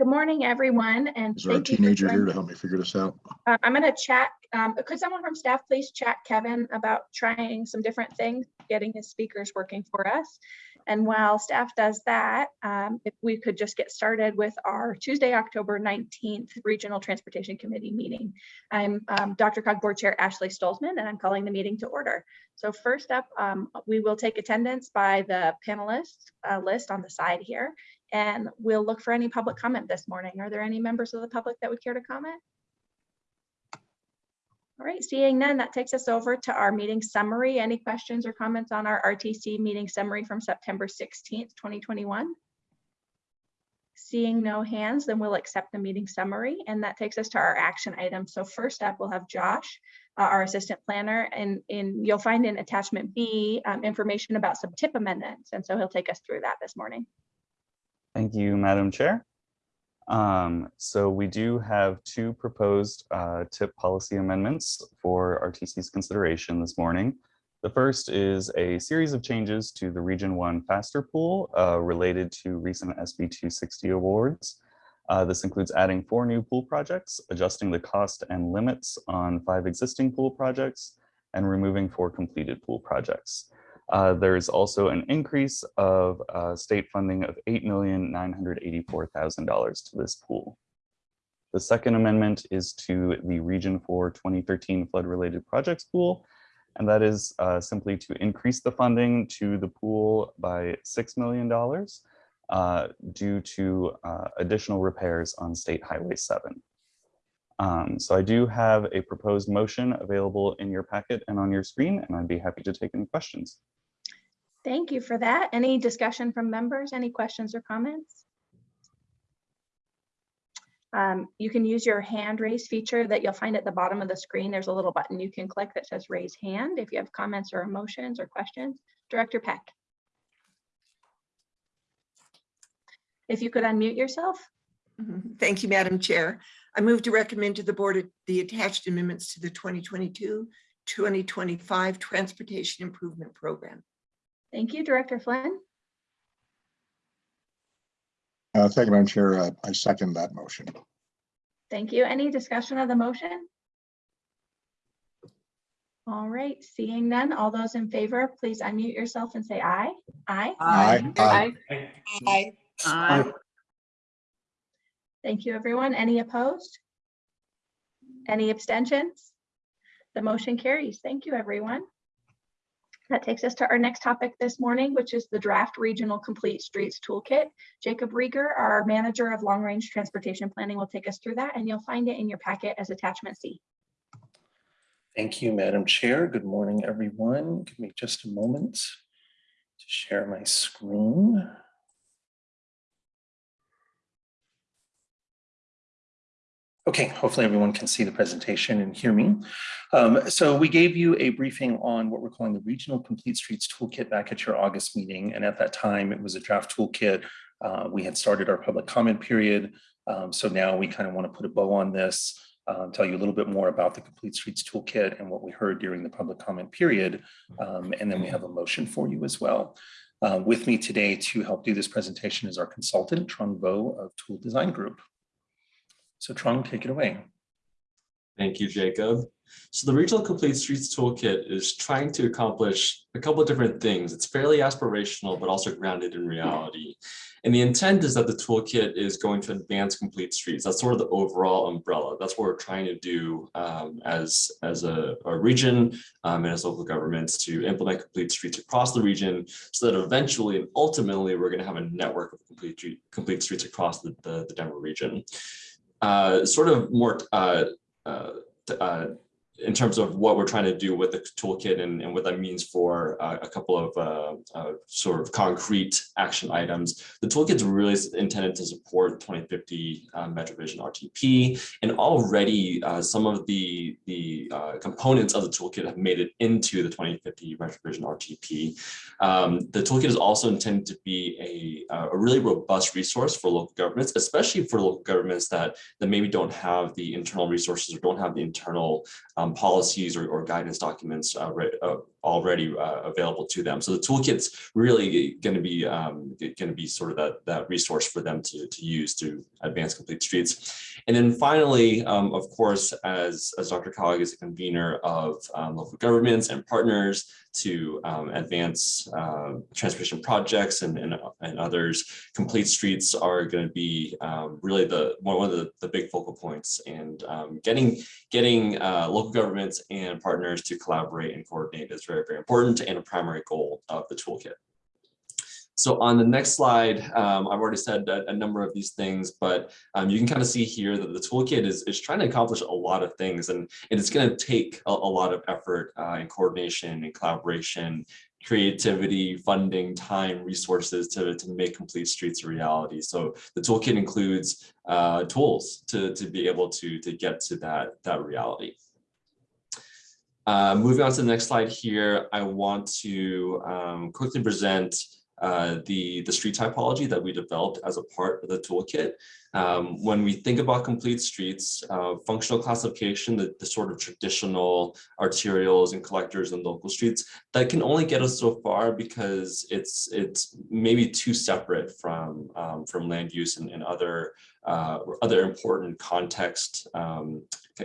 Good morning, everyone, and Is there a thank you for teenager here joining- to help me figure this out? Uh, I'm going to chat, um, could someone from staff please chat Kevin about trying some different things, getting his speakers working for us? And while staff does that, um, if we could just get started with our Tuesday, October 19th Regional Transportation Committee meeting. I'm um, DRCOG Board Chair Ashley Stolzmann, and I'm calling the meeting to order. So first up, um, we will take attendance by the panelists uh, list on the side here, and we'll look for any public comment this morning. Are there any members of the public that would care to comment? All right, seeing none, that takes us over to our meeting summary. Any questions or comments on our RTC meeting summary from September 16th, 2021? Seeing no hands, then we'll accept the meeting summary, and that takes us to our action items. So first up, we'll have Josh, uh, our assistant planner, and in you'll find in attachment B um, information about some tip amendments, and so he'll take us through that this morning. Thank you, Madam Chair. Um, so we do have two proposed uh, tip policy amendments for RTC's consideration this morning. The first is a series of changes to the Region 1 Faster Pool uh, related to recent SB 260 awards. Uh, this includes adding four new pool projects, adjusting the cost and limits on five existing pool projects, and removing four completed pool projects. Uh, there's also an increase of uh, state funding of $8,984,000 to this pool. The second amendment is to the Region 4 2013 flood-related projects pool, and that is uh, simply to increase the funding to the pool by $6 million uh, due to uh, additional repairs on State Highway 7. Um, so I do have a proposed motion available in your packet and on your screen, and I'd be happy to take any questions. Thank you for that. Any discussion from members? Any questions or comments? Um, you can use your hand raise feature that you'll find at the bottom of the screen. There's a little button you can click that says raise hand if you have comments or emotions or questions. Director Peck. If you could unmute yourself. Mhm. Thank you, Madam Chair. I move to recommend to the board the attached amendments to the 2022-2025 Transportation Improvement Program. Thank you, Director Flynn. Uh, Thank you, Madam Chair. Uh, I second that motion. Thank you. Any discussion of the motion? All right, seeing none, all those in favor, please unmute yourself and say aye. Aye. Aye. Aye. Aye. Aye. Thank you, everyone. Any opposed? Any abstentions? The motion carries. Thank you, everyone. That takes us to our next topic this morning, which is the draft regional complete streets toolkit. Jacob Riger, our manager of long range transportation planning, will take us through that and you'll find it in your packet as attachment C. Thank you, Madam Chair. Good morning, everyone. Give me just a moment to share my screen. Okay, hopefully everyone can see the presentation and hear me. Um, so we gave you a briefing on what we're calling the Regional Complete Streets Toolkit back at your August meeting. And at that time, it was a draft toolkit. Uh, we had started our public comment period. Um, so now we kind of want to put a bow on this, uh, tell you a little bit more about the Complete Streets Toolkit and what we heard during the public comment period. Um, and then we have a motion for you as well. Uh, with me today to help do this presentation is our consultant, Trung Vo of Toole Design Group. So Trung, take it away. Thank you, Jacob. So the Regional Complete Streets Toolkit is trying to accomplish a couple of different things. It's fairly aspirational, but also grounded in reality. And the intent is that the toolkit is going to advance complete streets. That's sort of the overall umbrella. That's what we're trying to do um, as, as a, a region um, and as local governments to implement complete streets across the region so that eventually and ultimately we're going to have a network of complete, complete streets across the, the, the Denver region. Uh, sort of more uh, uh, uh, in terms of what we're trying to do with the toolkit and, and what that means for uh, a couple of uh, uh, sort of concrete action items. The toolkit is really intended to support 2050 uh, MetroVision RTP, and already uh, some of the, the uh, components of the toolkit have made it into the 2050 MetroVision RTP. Um, the toolkit is also intended to be a, a really robust resource for local governments, especially for local governments that, that maybe don't have the internal resources or don't have the internal um, policies or, or guidance documents uh, uh, already uh, available to them. So the toolkit's really going to be um, going to be sort of that that resource for them to, to use to advance complete streets. And then finally, um, of course, as, as DRCOG is a convener of um, local governments and partners to um, advance uh, transportation projects and, and, and others, complete streets are going to be um, really the one of the, the big focal points and um, getting getting uh, local governments and partners to collaborate and coordinate is very, very important and a primary goal of the toolkit. So on the next slide, um, I've already said a, a, number of these things, but um, you can kind of see here that the toolkit is, is trying to accomplish a lot of things and, and it's going to take a, a, lot of effort uh, and coordination and collaboration, creativity, funding, time, resources to, to make complete streets a reality. So the toolkit includes uh, tools to, to be able to, to get to that, that reality. Uh, moving on to the next slide here, I want to um, quickly present uh, the, the street typology that we developed as a part of the toolkit. Um, when we think about complete streets, uh, functional classification, the, the sort of traditional arterials and collectors and local streets, that can only get us so far because it's it's maybe too separate from um, from land use and, and other uh, other important context um,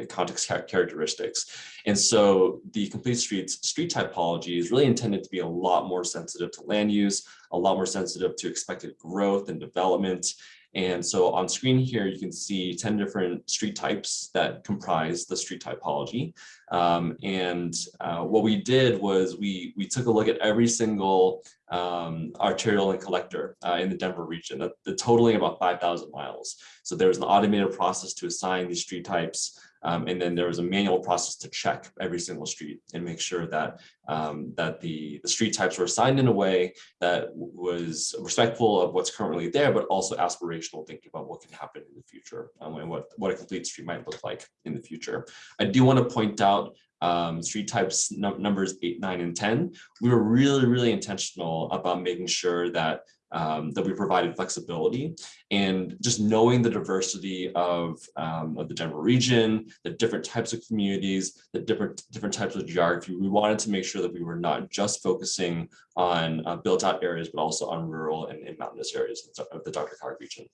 context characteristics. And so the complete streets street typology is really intended to be a lot more sensitive to land use, a lot more sensitive to expected growth and development. And so on screen here, you can see 10 different street types that comprise the street typology. Um, and uh, what we did was we, we took a look at every single um, arterial and collector uh, in the Denver region, the, the totaling about 5,000 miles. So there was an automated process to assign these street types um, and then there was a manual process to check every single street and make sure that um, that the, the street types were assigned in a way that was respectful of what's currently there, but also aspirational thinking about what can happen in the future um, and what, what a complete street might look like in the future. I do want to point out um, street types numbers eight, nine, and 10. We were really, really intentional about making sure that um, that we provided flexibility and just knowing the diversity of, um, of the Denver region, the different types of communities, the different different types of geography. We wanted to make sure that we were not just focusing on uh, built out areas, but also on rural and, and mountainous areas of the DRCOG region.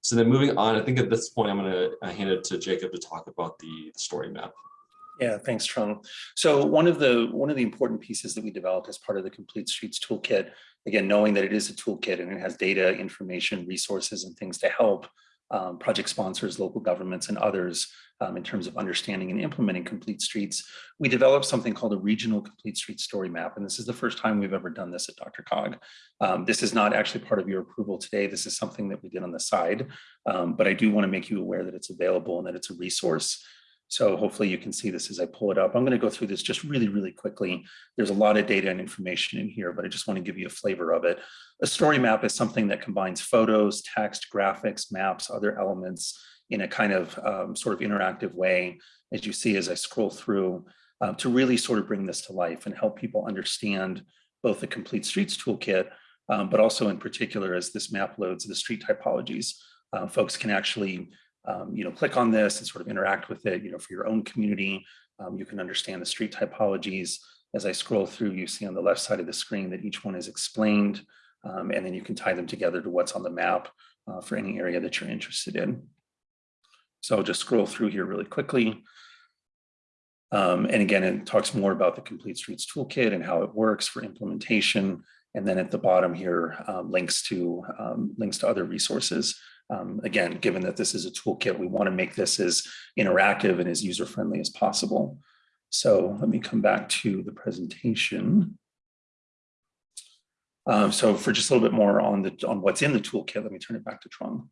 So then moving on, I think at this point, I'm going to uh, hand it to Jacob to talk about the, the story map. Yeah, thanks, Trung. So one of the one of the important pieces that we developed as part of the Complete Streets Toolkit, again, knowing that it is a toolkit and it has data, information, resources, and things to help um, project sponsors, local governments, and others um, in terms of understanding and implementing complete streets, we developed something called a regional complete street story map. And this is the first time we've ever done this at DRCOG. Um, this is not actually part of your approval today. This is something that we did on the side, um, but I do want to make you aware that it's available and that it's a resource so hopefully you can see this as I pull it up. I'm going to go through this just really, really quickly. There's a lot of data and information in here, but I just want to give you a flavor of it. A story map is something that combines photos, text, graphics, maps, other elements in a kind of um, sort of interactive way, as you see as I scroll through, uh, to really sort of bring this to life and help people understand both the Complete Streets Toolkit, um, but also in particular as this map loads the street typologies, uh, folks can actually um, you know, click on this and sort of interact with it, you know, for your own community. Um, you can understand the street typologies. As I scroll through, you see on the left side of the screen that each one is explained, um, and then you can tie them together to what's on the map uh, for any area that you're interested in. So I'll just scroll through here really quickly. Um, and again, it talks more about the Complete Streets Toolkit and how it works for implementation. And then at the bottom here, um, links to um, links to other resources um, again, given that this is a toolkit, we want to make this as interactive and as user-friendly as possible. So let me come back to the presentation. Um, so for just a little bit more on the on what's in the toolkit, let me turn it back to Trung.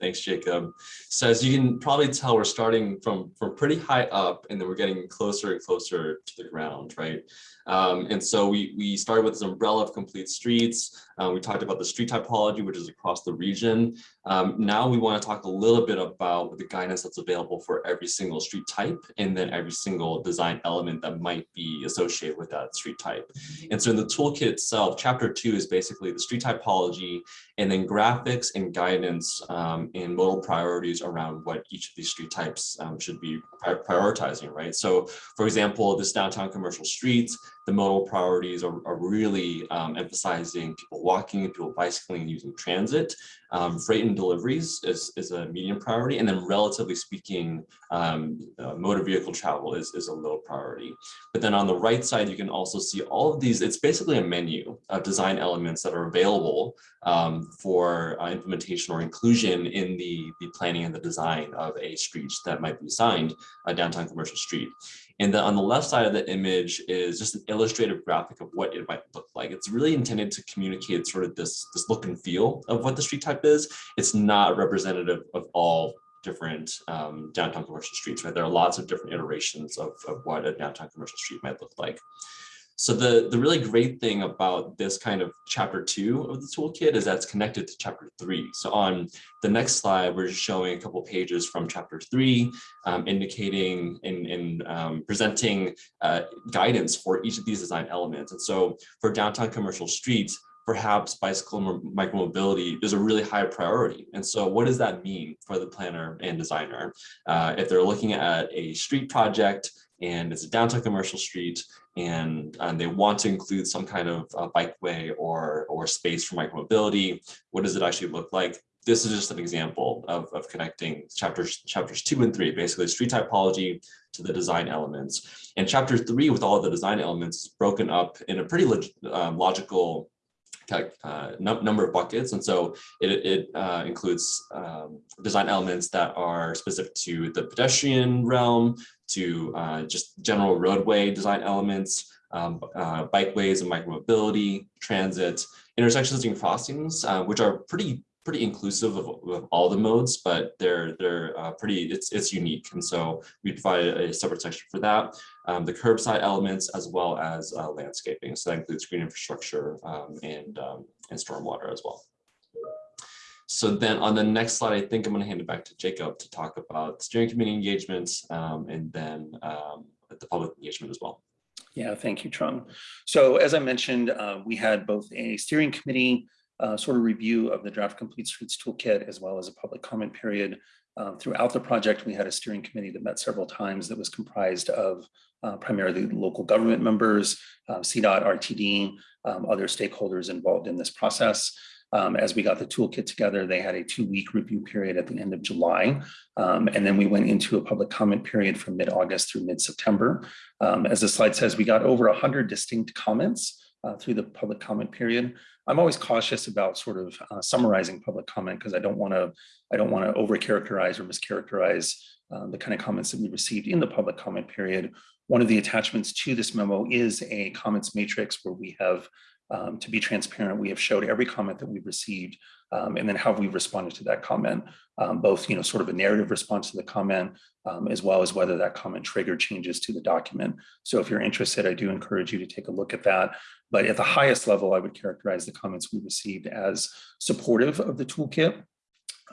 Thanks, Jacob. So as you can probably tell, we're starting from, from pretty high up and then we're getting closer and closer to the ground, right? Um, and so we, we started with this umbrella of complete streets. Uh, we talked about the street typology, which is across the region. Um, now we want to talk a little bit about the guidance that's available for every single street type and then every single design element that might be associated with that street type. And so in the toolkit itself, chapter two is basically the street typology and then graphics and guidance um, um, in modal priorities around what each of these street types um, should be prioritizing, right? So for example, this downtown commercial streets, the modal priorities are, are really um, emphasizing people walking, people bicycling, using transit. Um, freight and deliveries is, is a medium priority, and then relatively speaking, um, uh, motor vehicle travel is, is a low priority. But then on the right side, you can also see all of these, it's basically a menu of design elements that are available um, for uh, implementation or inclusion in the, the planning and the design of a street that might be assigned a downtown commercial street. And then on the left side of the image is just an illustrative graphic of what it might look like. It's really intended to communicate sort of this, this look and feel of what the street type is. It's not representative of all different um, downtown commercial streets, right? There are lots of different iterations of, of what a downtown commercial street might look like. So the, the really great thing about this kind of chapter two of the toolkit is that's connected to chapter three. So on the next slide, we're just showing a couple pages from chapter three, um, indicating and, and um, presenting uh, guidance for each of these design elements. And so for downtown commercial streets, perhaps bicycle mo- micromobility is a really high priority. And so what does that mean for the planner and designer? Uh, if they're looking at a street project and it's a downtown commercial street and, and they want to include some kind of uh, bikeway or, or space for micromobility, what does it actually look like? This is just an example of, of connecting chapters, chapters two and three, basically street typology to the design elements. And chapter three with all the design elements is broken up in a pretty log, um, logical uh, num number of buckets. And so it, it uh, includes um, design elements that are specific to the pedestrian realm, to uh, just general roadway design elements, um, uh, bikeways and micromobility, transit, intersections and crossings, uh, which are pretty pretty inclusive of, of all the modes, but they're they're uh, pretty it's it's unique, and so we provided a separate section for that. Um, the curbside elements as well as uh, landscaping, so that includes green infrastructure um, and um, and stormwater as well. So then on the next slide, I think I'm going to hand it back to Jacob to talk about steering committee engagements um, and then um, the public engagement as well. Yeah, thank you, Trung. So as I mentioned, uh, we had both a steering committee uh, sort of review of the draft complete streets toolkit as well as a public comment period. Uh, throughout the project, we had a steering committee that met several times that was comprised of uh, primarily local government members, uh, CDOT, RTD, um, other stakeholders involved in this process. Um, as we got the toolkit together, they had a two-week review period at the end of July. Um, and then we went into a public comment period from mid-August through mid-September. Um, as the slide says, we got over 100 distinct comments uh, through the public comment period. I'm always cautious about sort of uh, summarizing public comment because I don't want to I don't want to overcharacterize or mischaracterize uh, the kind of comments that we received in the public comment period. One of the attachments to this memo is a comments matrix where we have um, to be transparent, we have showed every comment that we've received um, and then how we've responded to that comment, um, both, you know, sort of a narrative response to the comment, um, as well as whether that comment triggered changes to the document. So if you're interested, I do encourage you to take a look at that. But at the highest level, I would characterize the comments we received as supportive of the toolkit.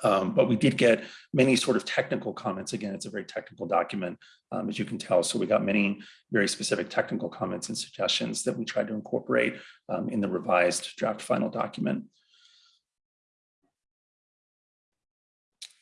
Um, but we did get many sort of technical comments. Again, it's a very technical document, um, as you can tell. So we got many very specific technical comments and suggestions that we tried to incorporate um, in the revised draft final document.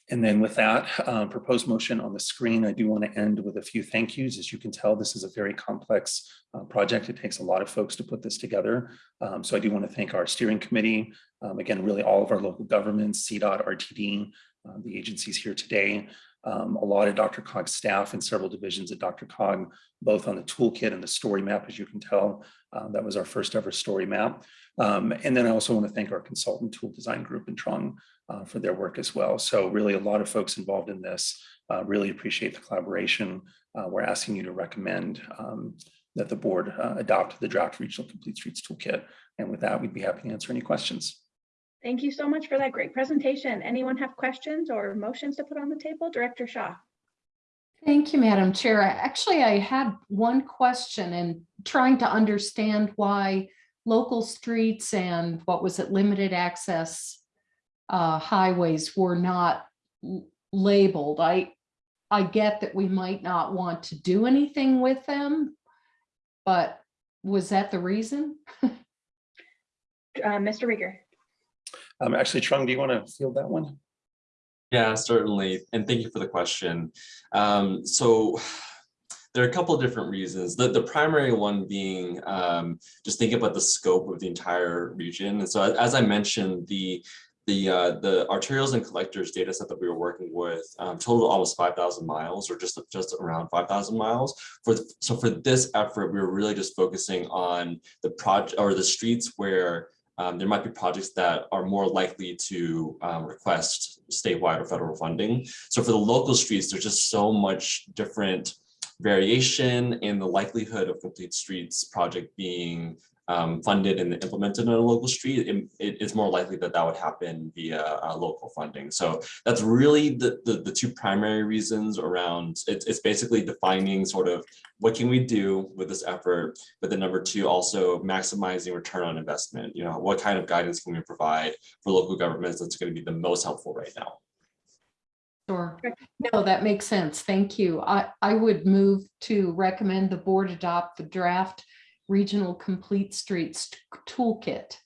And then with that uh, proposed motion on the screen, I do want to end with a few thank yous. As you can tell, this is a very complex uh, project. It takes a lot of folks to put this together. Um, so I do want to thank our steering committee, um, again, really all of our local governments, CDOT, RTD, uh, the agencies here today, um, a lot of DRCOG staff and several divisions at DRCOG, both on the toolkit and the story map, as you can tell. Uh, that was our first ever story map. Um, and then I also want to thank our consultant Toole Design Group in Trung uh, for their work as well. So really a lot of folks involved in this, uh, really appreciate the collaboration. Uh, we're asking you to recommend um, that the board uh, adopt the draft regional complete streets toolkit. And with that, we'd be happy to answer any questions. Thank you so much for that great presentation. Anyone have questions or motions to put on the table? Director Shaw. Thank you, Madam Chair. Actually, I had one question and trying to understand why local streets and what was it, limited access uh, highways were not labeled. I, I get that we might not want to do anything with them, but was that the reason? Uh, Mr. Riger. Um, actually, Trung, do you want to field that one? Yeah, certainly. And thank you for the question. Um, so there are a couple of different reasons. The, the primary one being um, just thinking about the scope of the entire region. And so as, as I mentioned, the the uh, the arterials and collectors data set that we were working with um, totaled almost 5,000 miles or just just around 5,000 miles. For th- so for this effort, we were really just focusing on the project or the streets where um, there might be projects that are more likely to um, request statewide or federal funding. So for the local streets, there's just so much different variation in the likelihood of complete streets project being um, funded and implemented on a local street, it, it- it's more likely that that would happen via uh, local funding. So that's really the, the, the two primary reasons around, it's, it's basically defining sort of what can we do with this effort, but then number two, also maximizing return on investment. You know, what kind of guidance can we provide for local governments that's going to be the most helpful right now? Sure. No, that makes sense. Thank you. I, I would move to recommend the board adopt the draft Regional Complete Streets Toolkit.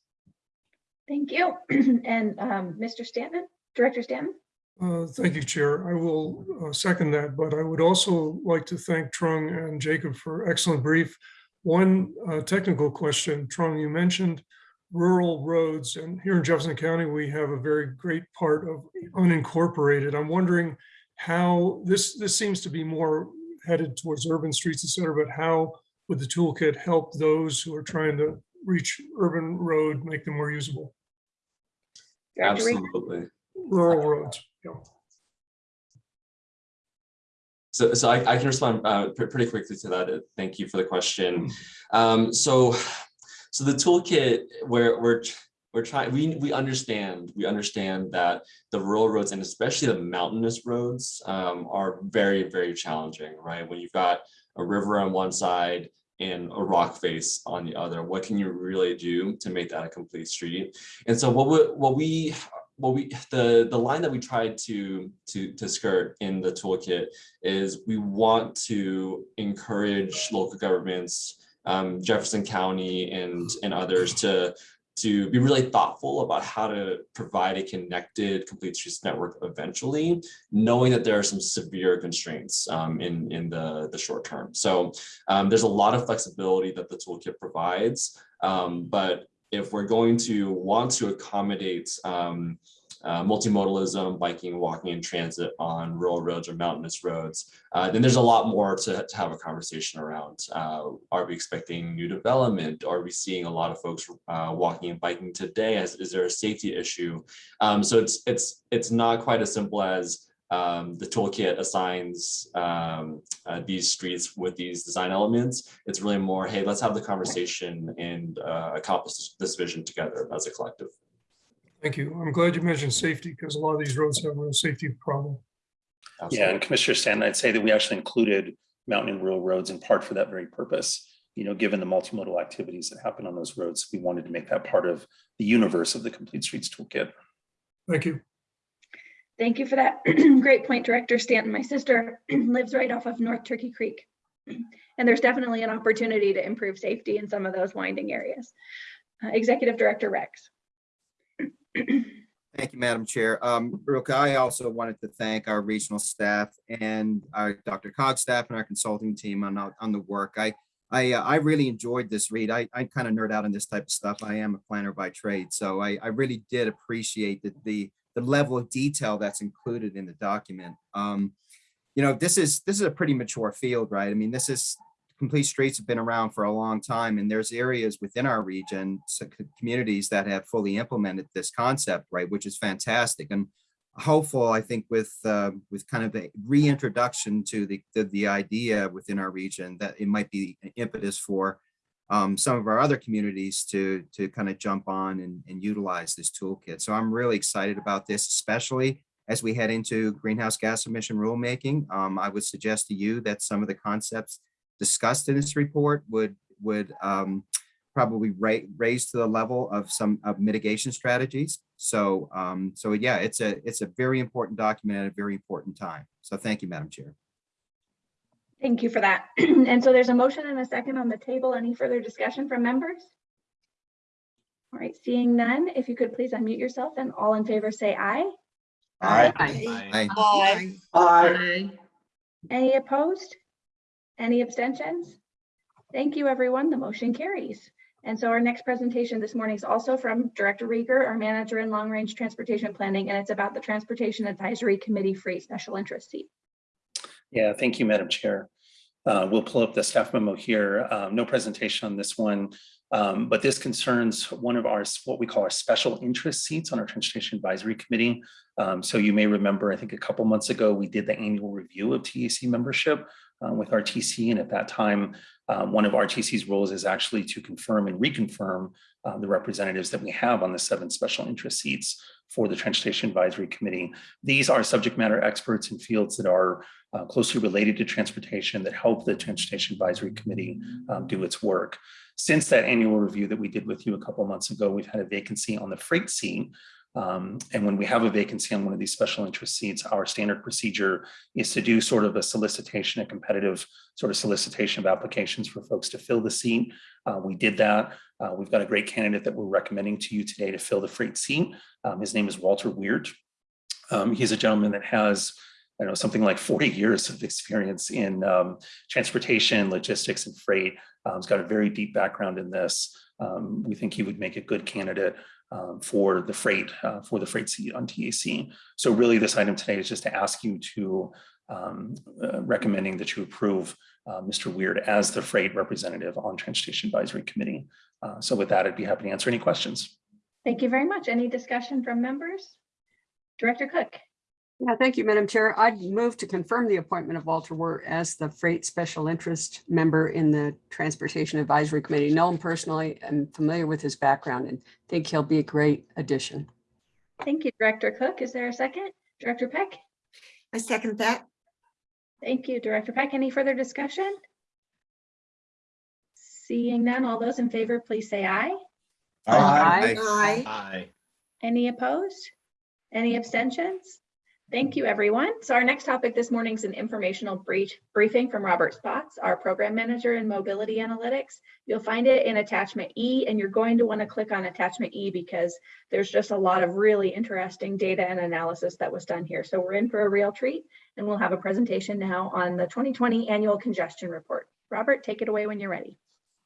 Thank you. And um, Mr. Stanton, Director Stanton? Uh, Thank you, Chair. I will uh, second that, but I would also like to thank Trung and Jacob for excellent brief. One uh, technical question, Trung, you mentioned rural roads, and here in Jefferson County, we have a very great part of unincorporated. I'm wondering how, this, this seems to be more headed towards urban streets, et cetera, but how would the toolkit help those who are trying to reach urban road, make them more usable? Absolutely. Rural roads, yeah. So, so I, I can respond uh, pre- pretty quickly to that. Thank you for the question. Um, so, so the toolkit where we're we're trying we we understand we understand that the rural roads and especially the mountainous roads um, are very very challenging, right? When you've got a river on one side and a rock face on the other, what can you really do to make that a complete street? And so what we what we what we the the line that we tried to to to skirt in the toolkit is we want to encourage local governments um, Jefferson County and and others to to be really thoughtful about how to provide a connected complete streets network eventually, knowing that there are some severe constraints um, in, in the, the short term. So um, there's a lot of flexibility that the toolkit provides, um, but if we're going to want to accommodate um, uh, multimodalism, biking, walking, and transit on rural roads or mountainous roads, uh, then there's a lot more to, to have a conversation around. Uh, are we expecting new development? Are we seeing a lot of folks uh, walking and biking today? Is, is there a safety issue? Um, so it's it's it's not quite as simple as um, the toolkit assigns um, uh, these streets with these design elements. It's really more, hey, let's have the conversation and uh, accomplish this vision together as a collective. Thank you. I'm glad you mentioned safety because a lot of these roads have a real safety problem. Yeah, and Commissioner Stanton, I'd say that we actually included mountain and rural roads in part for that very purpose. You know, given the multimodal activities that happen on those roads, we wanted to make that part of the universe of the Complete Streets Toolkit. Thank you. Thank you for that. Great point, Director Stanton. My sister lives right off of North Turkey Creek. And there's definitely an opportunity to improve safety in some of those winding areas. Uh, Executive Director Rex. Thank you, Madam Chair. Um, I also wanted to thank our regional staff and our DRCOG staff and our consulting team on, on the work. I, I, uh, I really enjoyed this read. I, I kind of nerd out on this type of stuff. I am a planner by trade, so I, I really did appreciate the, the, the level of detail that's included in the document. Um, you know, this is, this is a pretty mature field, right? I mean, this is, complete streets have been around for a long time and there's areas within our region, so communities that have fully implemented this concept, right, which is fantastic. And hopeful, I think with, uh, with kind of a reintroduction to the, the, the idea within our region that it might be an impetus for um, some of our other communities to, to kind of jump on and, and utilize this toolkit. So I'm really excited about this, especially as we head into greenhouse gas emission rulemaking. Um, I would suggest to you that some of the concepts discussed in this report would would um, probably ra raise to the level of some of mitigation strategies. So um, so yeah, it's a it's a very important document at a very important time. So thank you, Madam Chair. Thank you for that. And so there's a motion and a second on the table. Any further discussion from members? All right, seeing none, if you could please unmute yourself and all in favor say aye. Aye. Aye. Aye. Aye. Any opposed? Any abstentions? Thank you, everyone. The motion carries. And so our next presentation this morning is also from Director Riger, our manager in long range transportation planning, and it's about the Transportation Advisory Committee Freight Special Interest Seat. Yeah, thank you, Madam Chair. Uh, We'll pull up the staff memo here. Um, No presentation on this one. um, But this concerns one of our, what we call our special interest seats on our Transportation Advisory Committee. Um, So you may remember, I think a couple months ago, we did the annual review of TAC membership uh, with RTC. And at that time, uh, one of RTC's roles is actually to confirm and reconfirm uh, the representatives that we have on the seven special interest seats for the Transportation Advisory Committee. These are subject matter experts in fields that are uh, closely related to transportation that help the Transportation Advisory Committee um, do its work. Since that annual review that we did with you a couple months ago, we've had a vacancy on the freight seat. Um, and when we have a vacancy on one of these special interest seats, our standard procedure is to do sort of a solicitation, a competitive sort of solicitation of applications for folks to fill the seat. Uh, we did that. Uh, we've got a great candidate that we're recommending to you today to fill the freight seat. Um, his name is Walter Weird. Um, he's a gentleman that has I know, something like 40 years of experience in um, transportation, logistics, and freight. Um, he's got a very deep background in this. Um, we think he would make a good candidate um, for the freight, uh, for the freight seat on TAC. So really this item today is just to ask you to um, uh, recommending that you approve uh, Mr. Weird as the freight representative on Transportation Advisory Committee. Uh, so with that, I'd be happy to answer any questions. Thank you very much. Any discussion from members? Director Cook? Yeah, thank you, Madam Chair. I'd move to confirm the appointment of Walter Wirt as the Freight Special Interest Member in the Transportation Advisory Committee. Know him personally, I'm familiar with his background and think he'll be a great addition. Thank you, Director Cook. Is there a second? Director Peck? I second that. Thank you, Director Peck. Any further discussion? Seeing none, all those in favor, please say aye. Aye. Aye. Aye. Any opposed? Any abstentions? Thank you, everyone. So our next topic this morning is an informational brief briefing from Robert Spotts, our program manager in mobility analytics. You'll find it in attachment E, and you're going to want to click on attachment E because there's just a lot of really interesting data and analysis that was done here. So we're in for a real treat, and we'll have a presentation now on the 2020 annual congestion report. Robert, take it away when you're ready.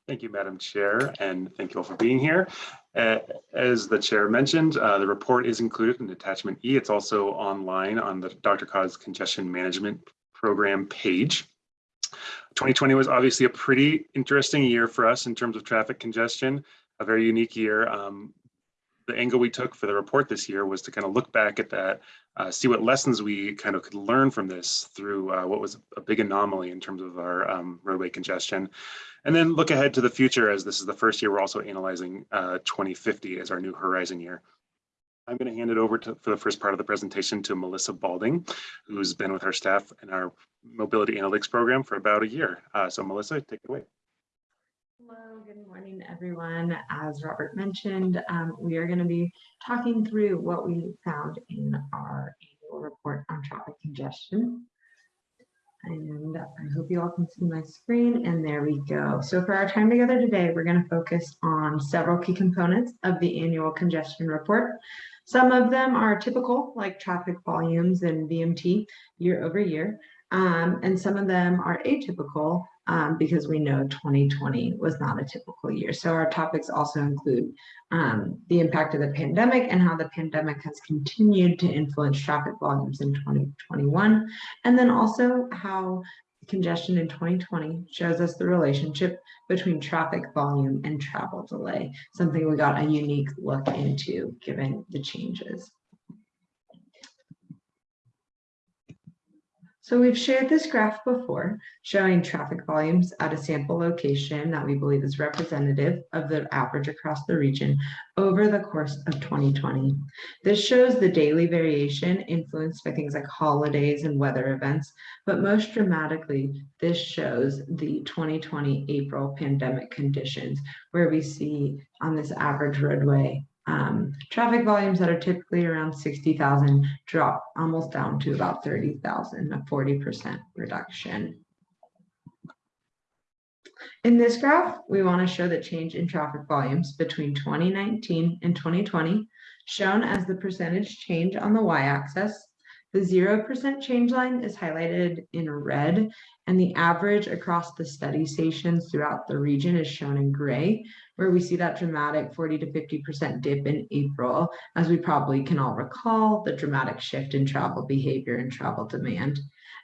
Thank you, Madam Chair, and thank you all for being here. Uh, As the chair mentioned, uh, the report is included in attachment E. It's also online on the DRCOG's Congestion Management Program page. 2020 was obviously a pretty interesting year for us in terms of traffic congestion, a very unique year. Um, The angle we took for the report this year was to kind of look back at that, uh, see what lessons we kind of could learn from this through uh, what was a big anomaly in terms of our um, roadway congestion. And then look ahead to the future as this is the first year we're also analyzing uh, 2050 as our new horizon year. I'm going to hand it over to, for the first part of the presentation to Melissa Balding, who's been with our staff in our mobility analytics program for about a year. Uh, so Melissa, take it away. Good morning, everyone. As Robert mentioned, um, we are going to be talking through what we found in our annual report on traffic congestion. And I hope you all can see my screen and there we go. So for our time together today, we're going to focus on several key components of the annual congestion report. Some of them are typical like traffic volumes and VMT year over year. Um, and some of them are atypical um, because we know 2020 was not a typical year. So our topics also include um, the impact of the pandemic and how the pandemic has continued to influence traffic volumes in 2021. And then also how congestion in 2020 shows us the relationship between traffic volume and travel delay, something we got a unique look into given the changes. So we've shared this graph before showing traffic volumes at a sample location that we believe is representative of the average across the region over the course of 2020. This shows the daily variation influenced by things like holidays and weather events, but most dramatically, this shows the 2020 April pandemic conditions where we see on this average roadway um, traffic volumes that are typically around 60,000 drop almost down to about 30,000, a 40% reduction. In this graph, we want to show the change in traffic volumes between 2019 and 2020, shown as the percentage change on the y-axis. The zero percent change line is highlighted in red, and the average across the study stations throughout the region is shown in gray, where we see that dramatic 40 to 50% dip in April, as we probably can all recall, the dramatic shift in travel behavior and travel demand.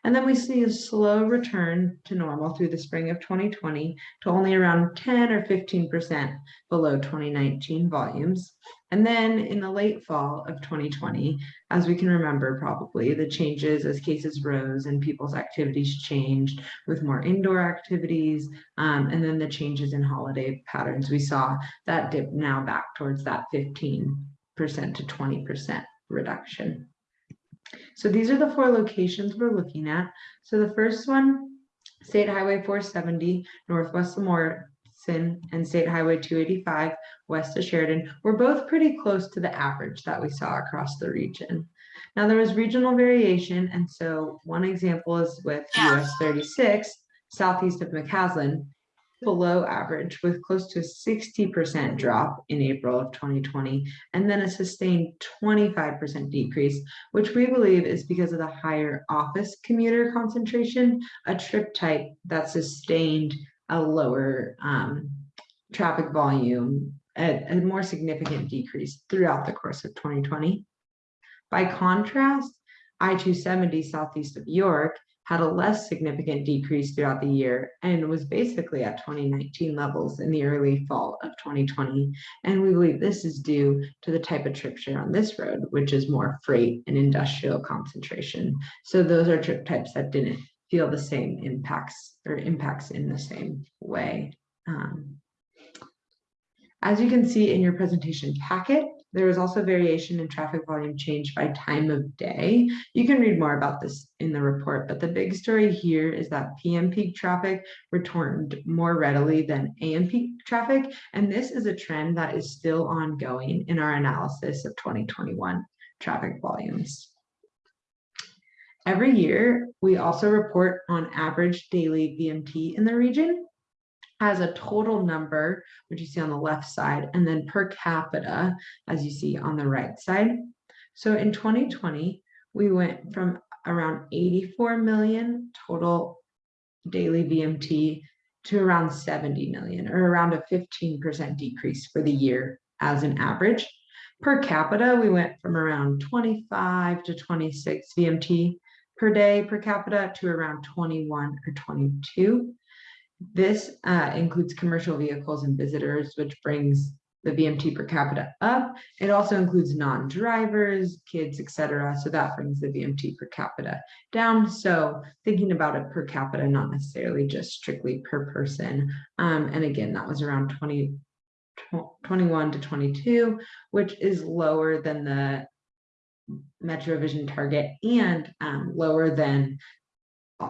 And then we see a slow return to normal through the spring of 2020 to only around 10 or 15% below 2019 volumes. And then in the late fall of 2020, as we can remember probably, the changes as cases rose and people's activities changed with more indoor activities, um, and then the changes in holiday patterns, we saw that dip now back towards that 15% to 20% reduction. So these are the four locations we're looking at. So the first one, State Highway 470, Northwest Morrison, and State Highway 285, west of Sheridan, were both pretty close to the average that we saw across the region. Now there was regional variation, and so one example is with US 36, southeast of McCaslin, below average with close to a 60% drop in April of 2020, and then a sustained 25% decrease, which we believe is because of the higher office commuter concentration, a trip type that sustained a lower um, traffic volume, a, a more significant decrease throughout the course of 2020. By contrast, I-270 southeast of York had a less significant decrease throughout the year and was basically at 2019 levels in the early fall of 2020. And we believe this is due to the type of trip share on this road, which is more freight and industrial concentration. So those are trip types that didn't feel the same impacts or impacts in the same way. Um, as you can see in your presentation packet, there was also variation in traffic volume change by time of day. You can read more about this in the report, but the big story here is that PM peak traffic returned more readily than AM peak traffic. And this is a trend that is still ongoing in our analysis of 2021 traffic volumes. Every year, we also report on average daily VMT in the region as a total number, which you see on the left side, and then per capita, as you see on the right side. So in 2020, we went from around 84 million total daily VMT to around 70 million, or around a 15% decrease for the year as an average. Per capita, we went from around 25 to 26 VMT per day per capita to around 21 or 22. This uh, includes commercial vehicles and visitors, which brings the VMT per capita up. It also includes non-drivers, kids, etc. So that brings the VMT per capita down. So thinking about it per capita, not necessarily just strictly per person. Um, and again, that was around 20, 21 to 22, which is lower than the MetroVision target and um, lower than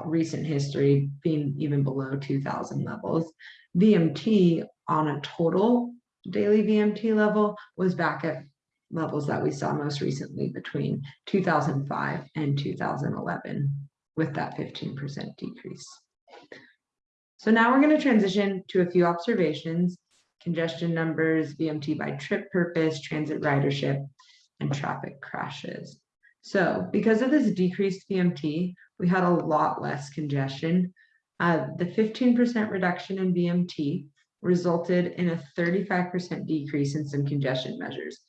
recent history being even below 2000 levels. VMT on a total daily VMT level was back at levels that we saw most recently between 2005 and 2011 with that 15% decrease. So now we're going to transition to a few observations, congestion numbers, VMT by trip purpose, transit ridership, and traffic crashes. So because of this decreased VMT, we had a lot less congestion. Uh, the 15% reduction in VMT resulted in a 35% decrease in some congestion measures,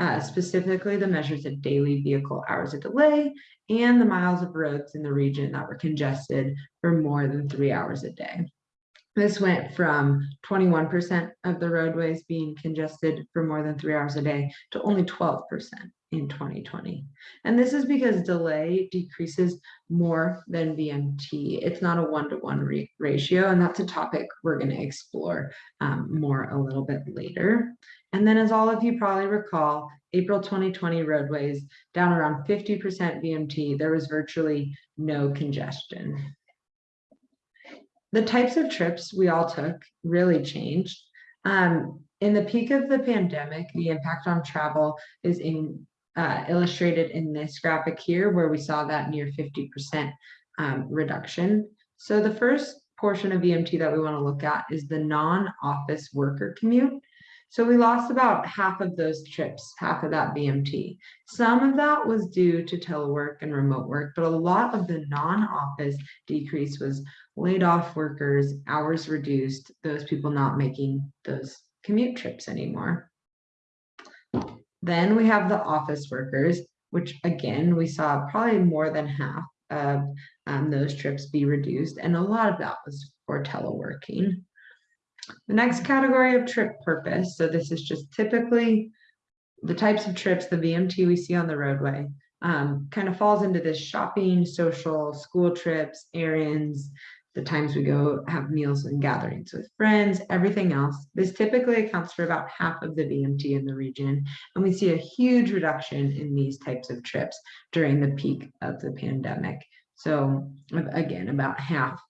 uh, specifically the measures of daily vehicle hours of delay and the miles of roads in the region that were congested for more than three hours a day. This went from 21% of the roadways being congested for more than three hours a day to only 12% in 2020. And this is because delay decreases more than VMT. It's not a one-to-one -one ratio, and that's a topic we're going to explore um, more a little bit later. And then as all of you probably recall, April 2020 roadways down around 50% VMT, there was virtually no congestion the types of trips we all took really changed. Um, in the peak of the pandemic, the impact on travel is in, uh, illustrated in this graphic here, where we saw that near 50% um, reduction. So the first portion of VMT that we want to look at is the non-office worker commute. So we lost about half of those trips, half of that VMT. Some of that was due to telework and remote work, but a lot of the non-office decrease was laid off workers, hours reduced, those people not making those commute trips anymore. Then we have the office workers, which again, we saw probably more than half of um, those trips be reduced, and a lot of that was for teleworking. The next category of trip purpose, so this is just typically the types of trips, the VMT we see on the roadway, um, kind of falls into this shopping, social, school trips, errands, the times we go have meals and gatherings with friends, everything else. This typically accounts for about half of the VMT in the region. And we see a huge reduction in these types of trips during the peak of the pandemic. So again, about half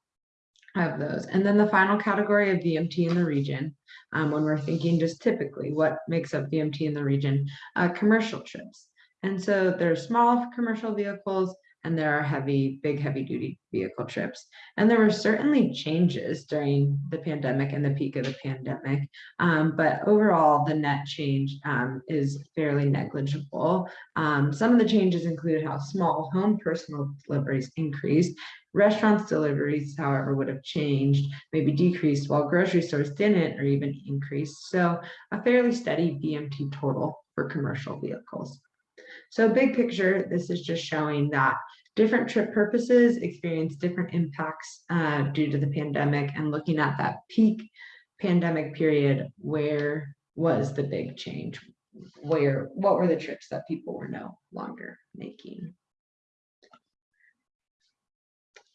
of those. And then the final category of VMT in the region, um, when we're thinking just typically what makes up VMT in the region, uh, commercial trips. And so there's small commercial vehicles and there are heavy, big, heavy duty vehicle trips. And there were certainly changes during the pandemic and the peak of the pandemic. Um, but overall, the net change um, is fairly negligible. Um, some of the changes include how small home personal deliveries increased. Restaurants deliveries, however, would have changed, maybe decreased, while grocery stores didn't or even increased. So a fairly steady VMT total for commercial vehicles. So big picture, this is just showing that different trip purposes experience different impacts uh, due to the pandemic and looking at that peak pandemic period, where was the big change? Where, what were the trips that people were no longer making?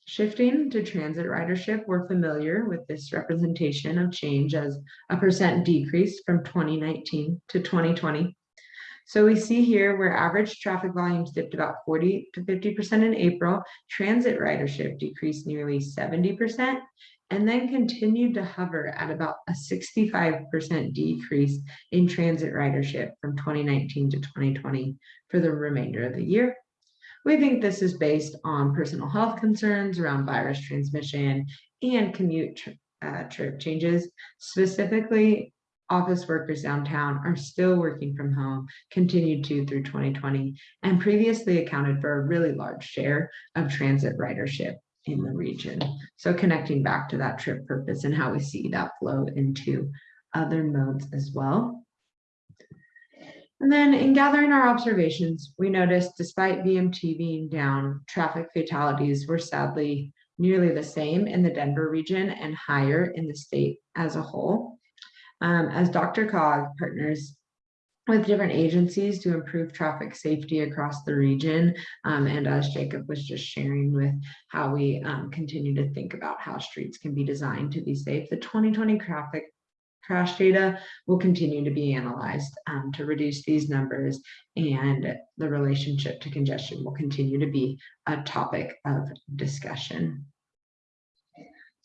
Shifting to transit ridership, we're familiar with this representation of change as a percent decrease from 2019 to 2020. So we see here where average traffic volumes dipped about 40 to 50% in April, transit ridership decreased nearly 70%, and then continued to hover at about a 65% decrease in transit ridership from 2019 to 2020 for the remainder of the year. We think this is based on personal health concerns around virus transmission and commute uh, trip changes, specifically office workers downtown are still working from home, continued to through 2020, and previously accounted for a really large share of transit ridership in the region. So connecting back to that trip purpose and how we see that flow into other modes as well. And then in gathering our observations, we noticed despite VMT being down, traffic fatalities were sadly nearly the same in the Denver region and higher in the state as a whole. Um, as DRCOG partners with different agencies to improve traffic safety across the region. Um, and as Jacob was just sharing with how we um, continue to think about how streets can be designed to be safe, the 2020 traffic crash data will continue to be analyzed um, to reduce these numbers and the relationship to congestion will continue to be a topic of discussion.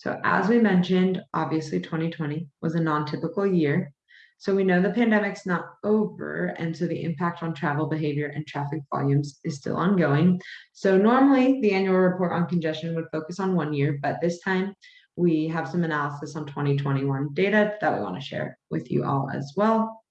So as we mentioned, obviously 2020 was a non-typical year. So we know the pandemic's not over. And so the impact on travel behavior and traffic volumes is still ongoing. So normally the annual report on congestion would focus on one year, but this time we have some analysis on 2021 data that we want to share with you all as well.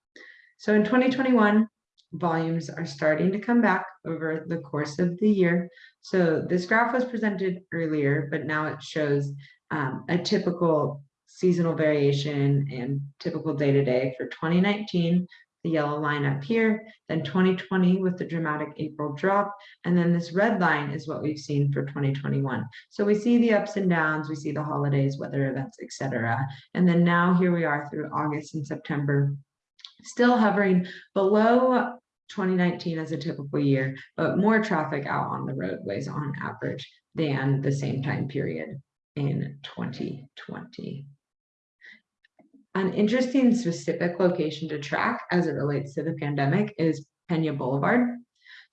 So in 2021, volumes are starting to come back over the course of the year. So this graph was presented earlier, but now it shows um, a typical seasonal variation and typical day-to-day -day for 2019, the yellow line up here, then 2020 with the dramatic April drop, and then this red line is what we've seen for 2021. So we see the ups and downs, we see the holidays, weather events, etc. And then now here we are through August and September, still hovering below 2019 as a typical year, but more traffic out on the roadways on average than the same time period in 2020. An interesting specific location to track as it relates to the pandemic is Pena Boulevard.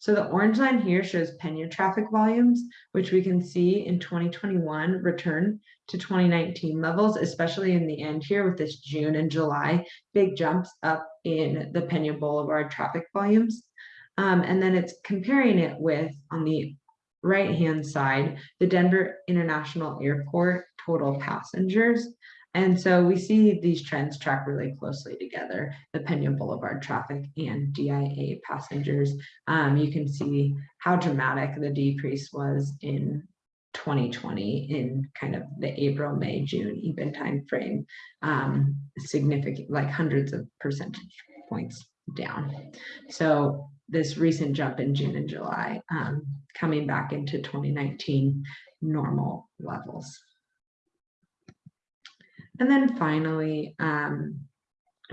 So the orange line here shows Pena traffic volumes, which we can see in 2021 return to 2019 levels, especially in the end here with this June and July, big jumps up in the Pena Boulevard traffic volumes. Um, and then it's comparing it with on the right hand side, the Denver International Airport total passengers. And so we see these trends track really closely together, the Pena Boulevard traffic and DIA passengers. Um, you can see how dramatic the decrease was in 2020 in kind of the April, May, June even time frame, um, significant, like hundreds of percentage points down. So this recent jump in June and July, um, coming back into 2019 normal levels. And then finally, um,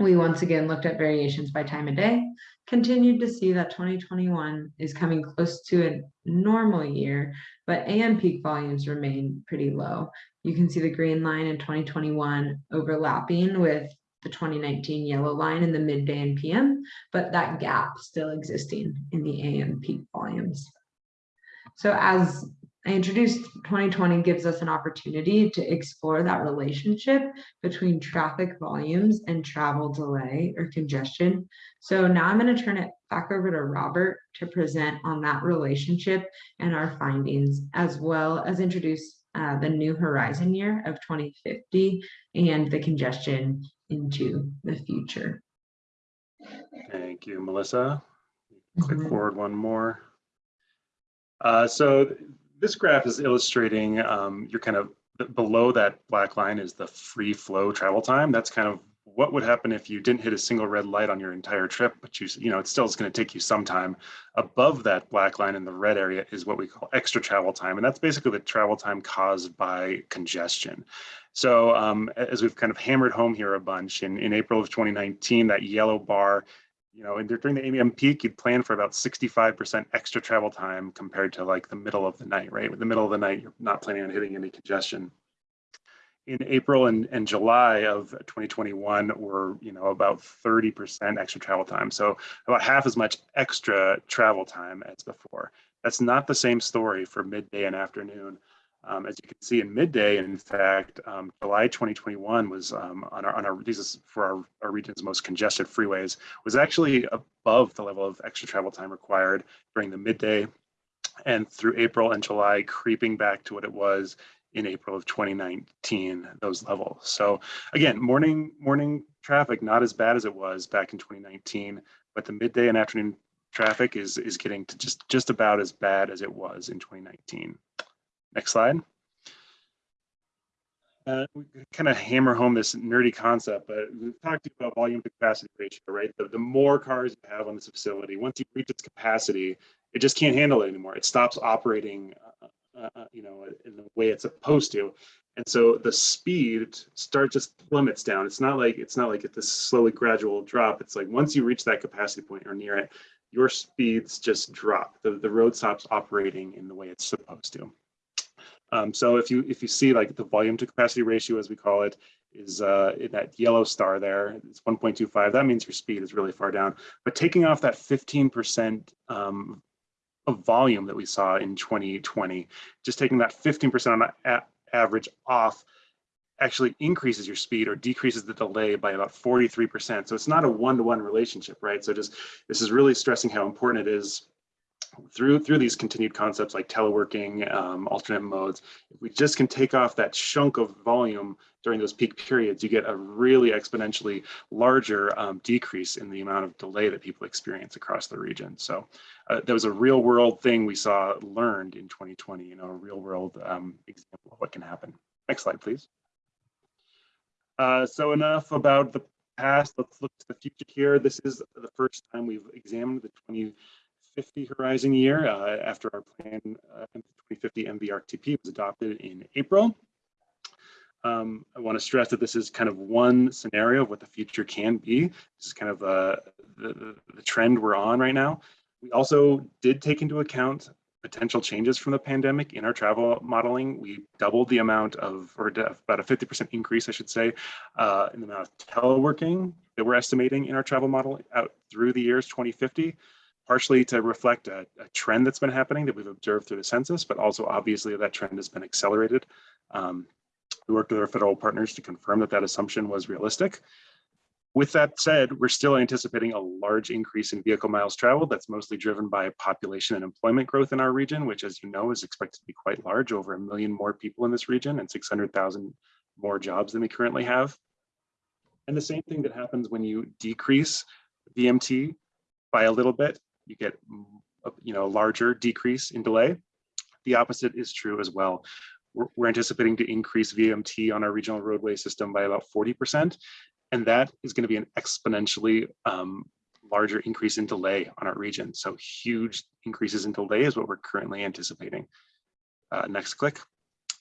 we once again looked at variations by time of day, continued to see that 2021 is coming close to a normal year, but AM peak volumes remain pretty low. You can see the green line in 2021 overlapping with the 2019 yellow line in the midday and PM, but that gap still existing in the AM peak volumes. So as I introduced 2020 gives us an opportunity to explore that relationship between traffic volumes and travel delay or congestion. So now I'm going to turn it back over to Robert to present on that relationship and our findings, as well as introduce uh, the new horizon year of 2050 and the congestion into the future. Thank you, Melissa. Click Mhm. forward one more. Uh, so this graph is illustrating um, you're kind of below that black line is the free flow travel time. That's kind of what would happen if you didn't hit a single red light on your entire trip, but you, you know, it still is going to take you some time. Above that black line in the red area is what we call extra travel time. And that's basically the travel time caused by congestion. So um, as we've kind of hammered home here a bunch in, in April of 2019, that yellow bar you know, during the AM peak, you'd plan for about 65% extra travel time compared to like the middle of the night, right? With the middle of the night, you're not planning on hitting any congestion. In April and, and July of 2021, we're, you know, about 30% extra travel time. So about half as much extra travel time as before. That's not the same story for midday and afternoon. Um, as you can see in midday, in fact, um, July 2021 was um, on our, on our, these is for our, our region's most congested freeways, was actually above the level of extra travel time required during the midday and through April and July, creeping back to what it was in April of 2019, those levels. So again, morning morning traffic not as bad as it was back in 2019, but the midday and afternoon traffic is is getting to just just about as bad as it was in 2019. Next slide. Uh, we kind of hammer home this nerdy concept, but we've talked about volume to capacity ratio, right? The, the more cars you have on this facility, once you reach its capacity, it just can't handle it anymore. It stops operating, uh, uh, uh, you know, in the way it's supposed to. And so the speed starts just plummets down. It's not like it's not like it's this slowly gradual drop. It's like once you reach that capacity point or near it, your speeds just drop. The, the road stops operating in the way it's supposed to. Um, so if you if you see like the volume to capacity ratio, as we call it, is uh, in that yellow star there, it's 1.25. That means your speed is really far down. But taking off that 15% um, of volume that we saw in 2020, just taking that 15% on average off actually increases your speed or decreases the delay by about 43%. So it's not a one-to-one relationship, right? So just this is really stressing how important it is through through these continued concepts like teleworking, um, alternate modes, if we just can take off that chunk of volume during those peak periods, you get a really exponentially larger um, decrease in the amount of delay that people experience across the region. So uh, there was a real world thing we saw learned in 2020, you know, a real world um, example of what can happen. Next slide, please. Uh, so enough about the past. Let's look to the future here. This is the first time we've examined the 20 2050 horizon year uh, after our plan uh, 2050 MVRTP was adopted in April. Um, I want to stress that this is kind of one scenario of what the future can be. This is kind of uh, the, the, the trend we're on right now. We also did take into account potential changes from the pandemic in our travel modeling. We doubled the amount of, or about a 50% increase, I should say, uh, in the amount of teleworking that we're estimating in our travel model out through the years 2050 partially to reflect a, a, trend that's been happening that we've observed through the census, but also obviously that trend has been accelerated. Um, we worked with our federal partners to confirm that that assumption was realistic. With that said, we're still anticipating a large increase in vehicle miles traveled that's mostly driven by population and employment growth in our region, which as you know is expected to be quite large, over a million more people in this region and 600,000 more jobs than we currently have. And the same thing that happens when you decrease VMT by a little bit, you get mm, you know, a larger decrease in delay. The opposite is true as well. We're, we're anticipating to increase VMT on our regional roadway system by about 40%. And that is going to be an exponentially um, larger increase in delay on our region. So huge increases in delay is what we're currently anticipating. Uh, next click.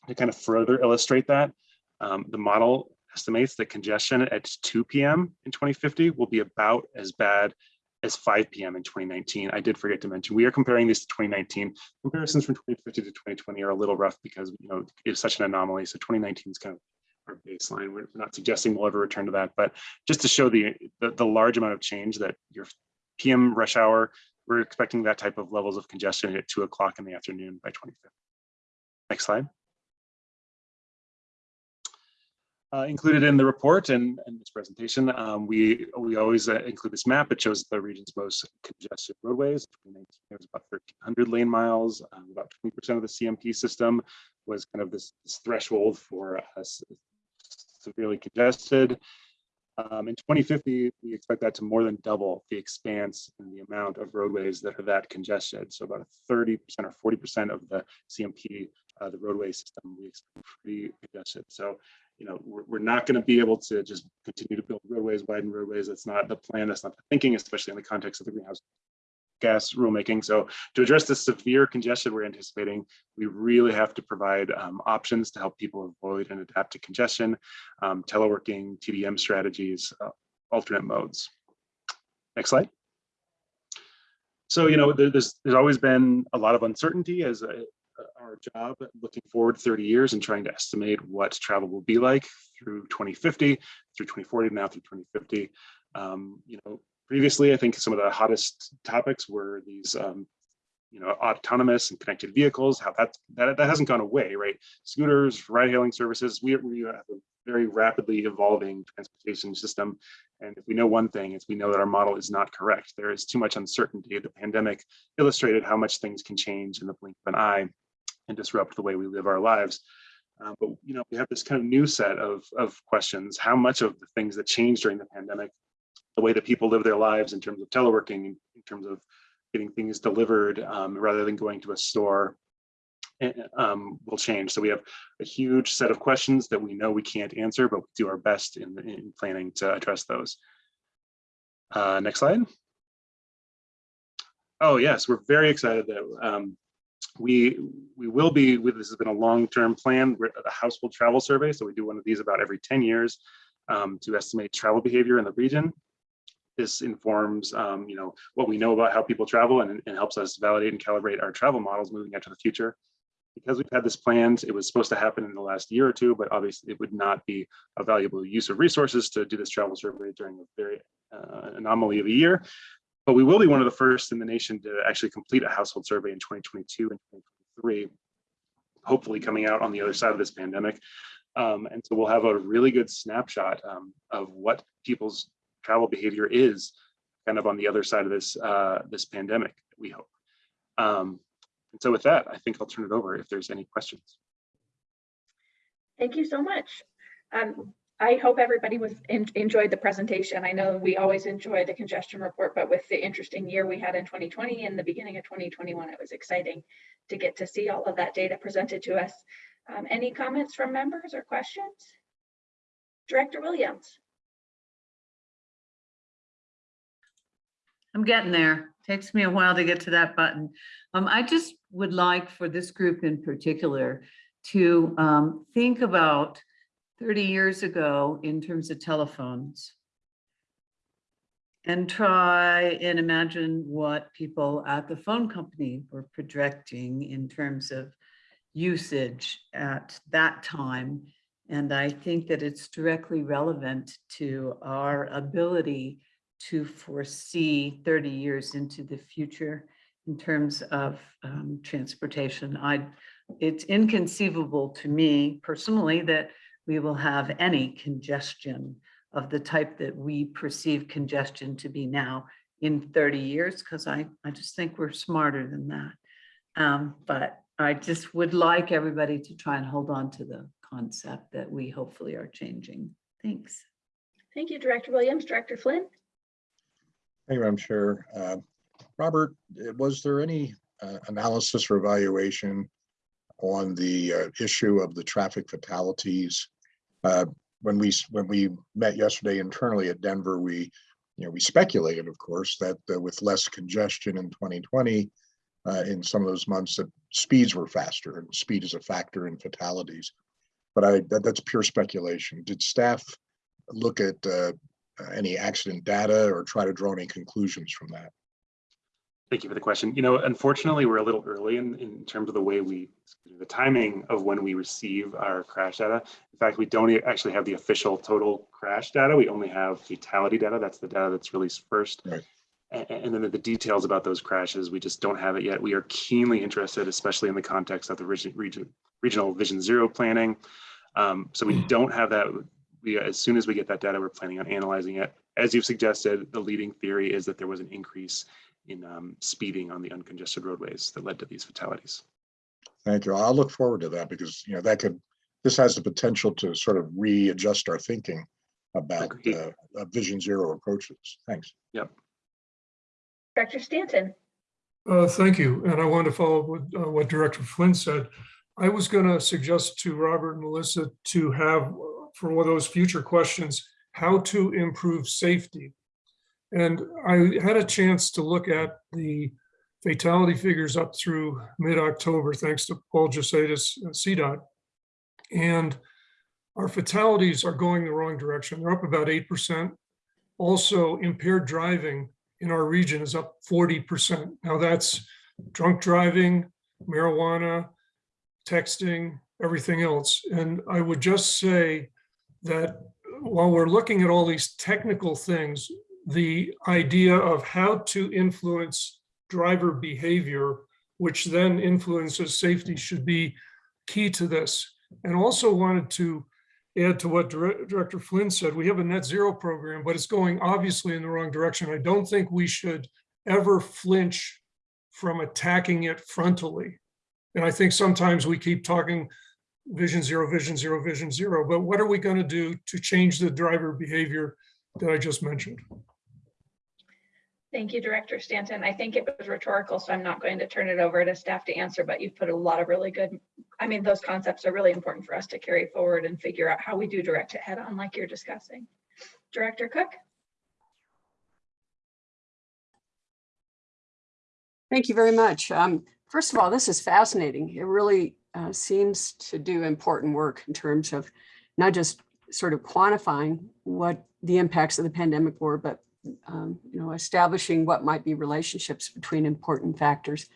To kind of further illustrate that, um, the model estimates that congestion at 2 p.m. in 2050 will be about as bad as 5 p.m. in 2019. I did forget to mention, we are comparing this to 2019. Comparisons from 2050 to 2020 are a little rough because, you know, it's such an anomaly. So 2019 is kind of our baseline. We're not suggesting we'll ever return to that, but just to show the, the, the large amount of change that your PM rush hour, we're expecting that type of levels of congestion at two o'clock in the afternoon by 2050. Next slide. Uh, included in the report and, and this presentation, um, we we always uh, include this map. It shows the region's most congested roadways. In 2019, there was about 1,300 lane miles. Um, about 20% of the CMP system was kind of this, this threshold for us severely congested. Um, in 2050, we expect that to more than double the expanse and the amount of roadways that are that congested. So about 30% or 40% of the CMP, uh, the roadway system, we expect pretty congested. So you know, we're, we're not going to be able to just continue to build roadways, widen roadways. That's not the plan. That's not the thinking, especially in the context of the greenhouse gas rulemaking. So to address the severe congestion we're anticipating, we really have to provide um, options to help people avoid and adapt to congestion, um, teleworking, TDM strategies, uh, alternate modes. Next slide. So, you know, there's, there's always been a lot of uncertainty as a, our job looking forward 30 years and trying to estimate what travel will be like through 2050, through 2040, now through 2050. Um, you know, previously, I think some of the hottest topics were these, um, you know, autonomous and connected vehicles, how that, that, that hasn't gone away, right? Scooters, ride hailing services, we, we have a very rapidly evolving transportation system. And if we know one thing, it's we know that our model is not correct. There is too much uncertainty. The pandemic illustrated how much things can change in the blink of an eye and disrupt the way we live our lives. Uh, but you know, we have this kind of new set of, of questions. How much of the things that changed during the pandemic, the way that people live their lives in terms of teleworking, in terms of getting things delivered um, rather than going to a store, um, will change. So we have a huge set of questions that we know we can't answer, but we do our best in, in planning to address those. Uh, next slide. Oh yes, we're very excited that um, we we will be this has been a long-term plan. We're household travel survey so we do one of these about every 10 years um, to estimate travel behavior in the region. This informs um, you know what we know about how people travel and, and helps us validate and calibrate our travel models moving into the future. Because we've had this planned it was supposed to happen in the last year or two but obviously it would not be a valuable use of resources to do this travel survey during a very uh, anomaly of a year but we will be one of the first in the nation to actually complete a household survey in 2022 and 2023, hopefully coming out on the other side of this pandemic. Um, and so we'll have a really good snapshot um, of what people's travel behavior is kind of on the other side of this, uh, this pandemic, we hope. Um, and so with that, I think I'll turn it over if there's any questions. Thank you so much. Um, I hope everybody was en enjoyed the presentation. I know we always enjoy the congestion report, but with the interesting year we had in 2020 and the beginning of 2021, it was exciting to get to see all of that data presented to us. Um, any comments from members or questions? Director Williams. I'm getting there. Takes me a while to get to that button. Um, I just would like for this group in particular to um, think about 30 years ago in terms of telephones and try and imagine what people at the phone company were projecting in terms of usage at that time. And I think that it's directly relevant to our ability to foresee 30 years into the future in terms of um, transportation. I, it's inconceivable to me personally that we will have any congestion of the type that we perceive congestion to be now in 30 years, because I, I just think we're smarter than that. Um, but I just would like everybody to try and hold on to the concept that we hopefully are changing. Thanks. Thank you, Director Williams. Director Flynn? Thank you, Madam Chair. Uh, Robert, uh, was there any uh, analysis or evaluation on the uh, issue of the traffic fatalities? Uh, When we, when we met yesterday internally at Denver, we, you know, we speculated, of course, that uh, with less congestion in 2020, uh, in some of those months, that speeds were faster and speed is a factor in fatalities. But I, that- that's pure speculation. Did staff look at uh, any accident data or try to draw any conclusions from that? Thank you for the question. You know, unfortunately, we're a little early in, in terms of the way we, the timing of when we receive our crash data. In fact, we don't actually have the official total crash data. We only have fatality data. That's the data that's released first. Right. A- And, then the details about those crashes, we just don't have it yet. We are keenly interested, especially in the context of the region, region, regional Vision Zero planning. Um, so we don't have that. We, as soon as we get that data, we're planning on analyzing it. As you've suggested, the leading theory is that there was an increase in um, speeding on the uncongested roadways that led to these fatalities. Thank you. I'll look forward to that because, you know, that could, this has the potential to sort of readjust our thinking about uh, uh, Vision Zero approaches. Thanks. Yep. Director Stanton? Uh, Thank you. And I want to follow up with uh, what Director Flynn said. I was going to suggest to Robert and Melissa to have, uh, for one of those future questions, how to improve safety. And I had a chance to look at the fatality figures up through mid-October, thanks to Paul Jesaitis, uh, CDOT. And our fatalities are going the wrong direction. They're up about 8%. Also impaired driving in our region is up 40%. Now that's drunk driving, marijuana, texting, everything else. And I would just say that while we're looking at all these technical things, the idea of how to influence driver behavior, which then influences safety should be key to this. And also wanted to add to what Dir- Director Flynn said, we have a net zero program, but it's going obviously in the wrong direction. I don't think we should ever flinch from attacking it frontally. And I think sometimes we keep talking vision zero, vision zero, vision zero, but what are we going to do to change the driver behavior that I just mentioned? Thank you, Director Stanton. I think it was rhetorical, so I'm not going to turn it over to staff to answer, but you've put a lot of really good, I mean, those concepts are really important for us to carry forward and figure out how we do direct it head on like you're discussing. Director Cook? Thank you very much. Um, First of all, this is fascinating. It really uh, seems to do important work in terms of not just sort of quantifying what the impacts of the pandemic were, but um, you know, establishing what might be relationships between important factors.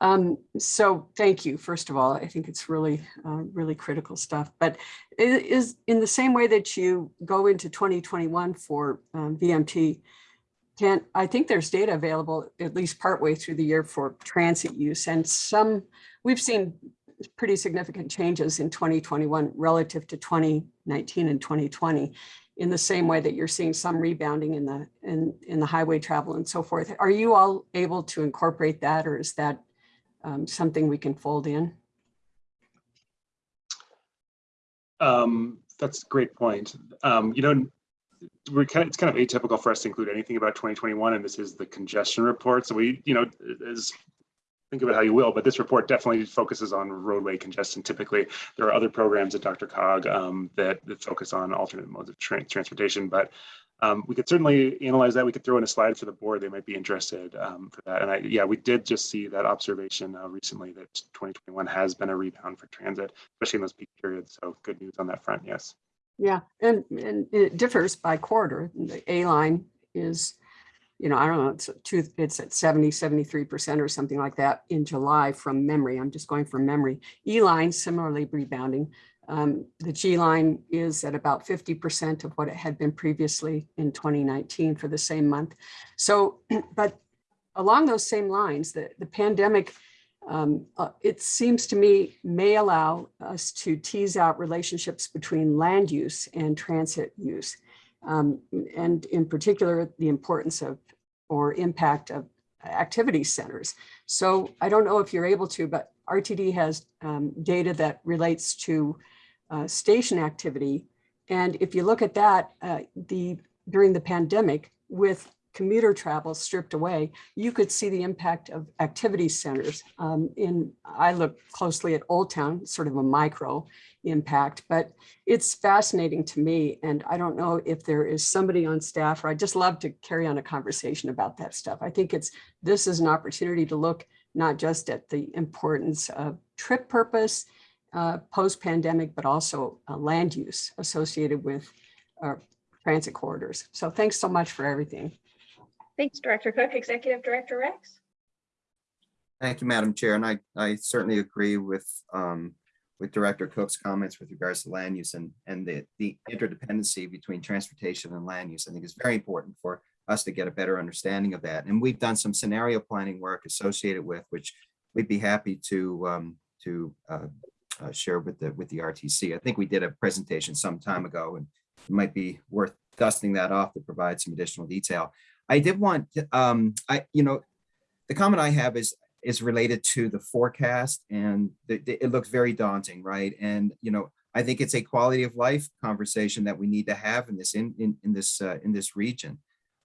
Um, so thank you, first of all. I think it's really, uh, really critical stuff. But it is in the same way that you go into 2021 for um, VMT, can, I think there's data available at least partway through the year for transit use and some, we've seen pretty significant changes in 2021 relative to 2019 and 2020 in the same way that you're seeing some rebounding in the, in, in the highway travel and so forth. Are you all able to incorporate that or is that um, something we can fold in? Um, that's a great point. Um, you know, we're kind of, it's kind of atypical for us to include anything about 2021, and this is the congestion report. So we, you know, is think of it how you will, but this report definitely focuses on roadway congestion. Typically, there are other programs at DRCOG um, that, that focus on alternate modes of tra transportation, but um, we could certainly analyze that. We could throw in a slide for the board. They might be interested um, for that. And I, yeah, we did just see that observation uh, recently that 2021 has been a rebound for transit, especially in those peak periods. So good news on that front. Yes. Yeah, and, and it differs by quarter. The A line is, you know, I don't know, it's two, it's at 70, 73% or something like that in July from memory. I'm just going from memory. E line similarly rebounding. Um, the G line is at about 50% of what it had been previously in 2019 for the same month. So, but along those same lines, the, the pandemic um, uh, it seems to me may allow us to tease out relationships between land use and transit use. Um, and in particular, the importance of or impact of activity centers. So I don't know if you're able to, but RTD has um, data that relates to uh, station activity. And if you look at that, uh, the, during the pandemic, with commuter travel stripped away, you could see the impact of activity centers. Um, in, I look closely at Old Town, sort of a micro impact, but it's fascinating to me. And I don't know if there is somebody on staff, or I'd just love to carry on a conversation about that stuff. I think it's, this is an opportunity to look not just at the importance of trip purpose, uh, post-pandemic, but also uh, land use associated with uh, transit corridors. So thanks so much for everything. Thanks, Director Cook. Executive Director Rex? Thank you, Madam Chair, and I, I certainly agree with, um, with Director Cook's comments with regards to land use and, and the, the interdependency between transportation and land use. I think is very important for us to get a better understanding of that. And we've done some scenario planning work associated with, which we'd be happy to, um, to, uh, uh, share with the, with the RTC. I think we did a presentation some time ago and it might be worth dusting that off to provide some additional detail. I did want, to, um, I, you know, the comment I have is, is related to the forecast and the, the- it looks very daunting, right? And, you know, I think it's a quality of life conversation that we need to have in this, in, in, in this, uh, in this region.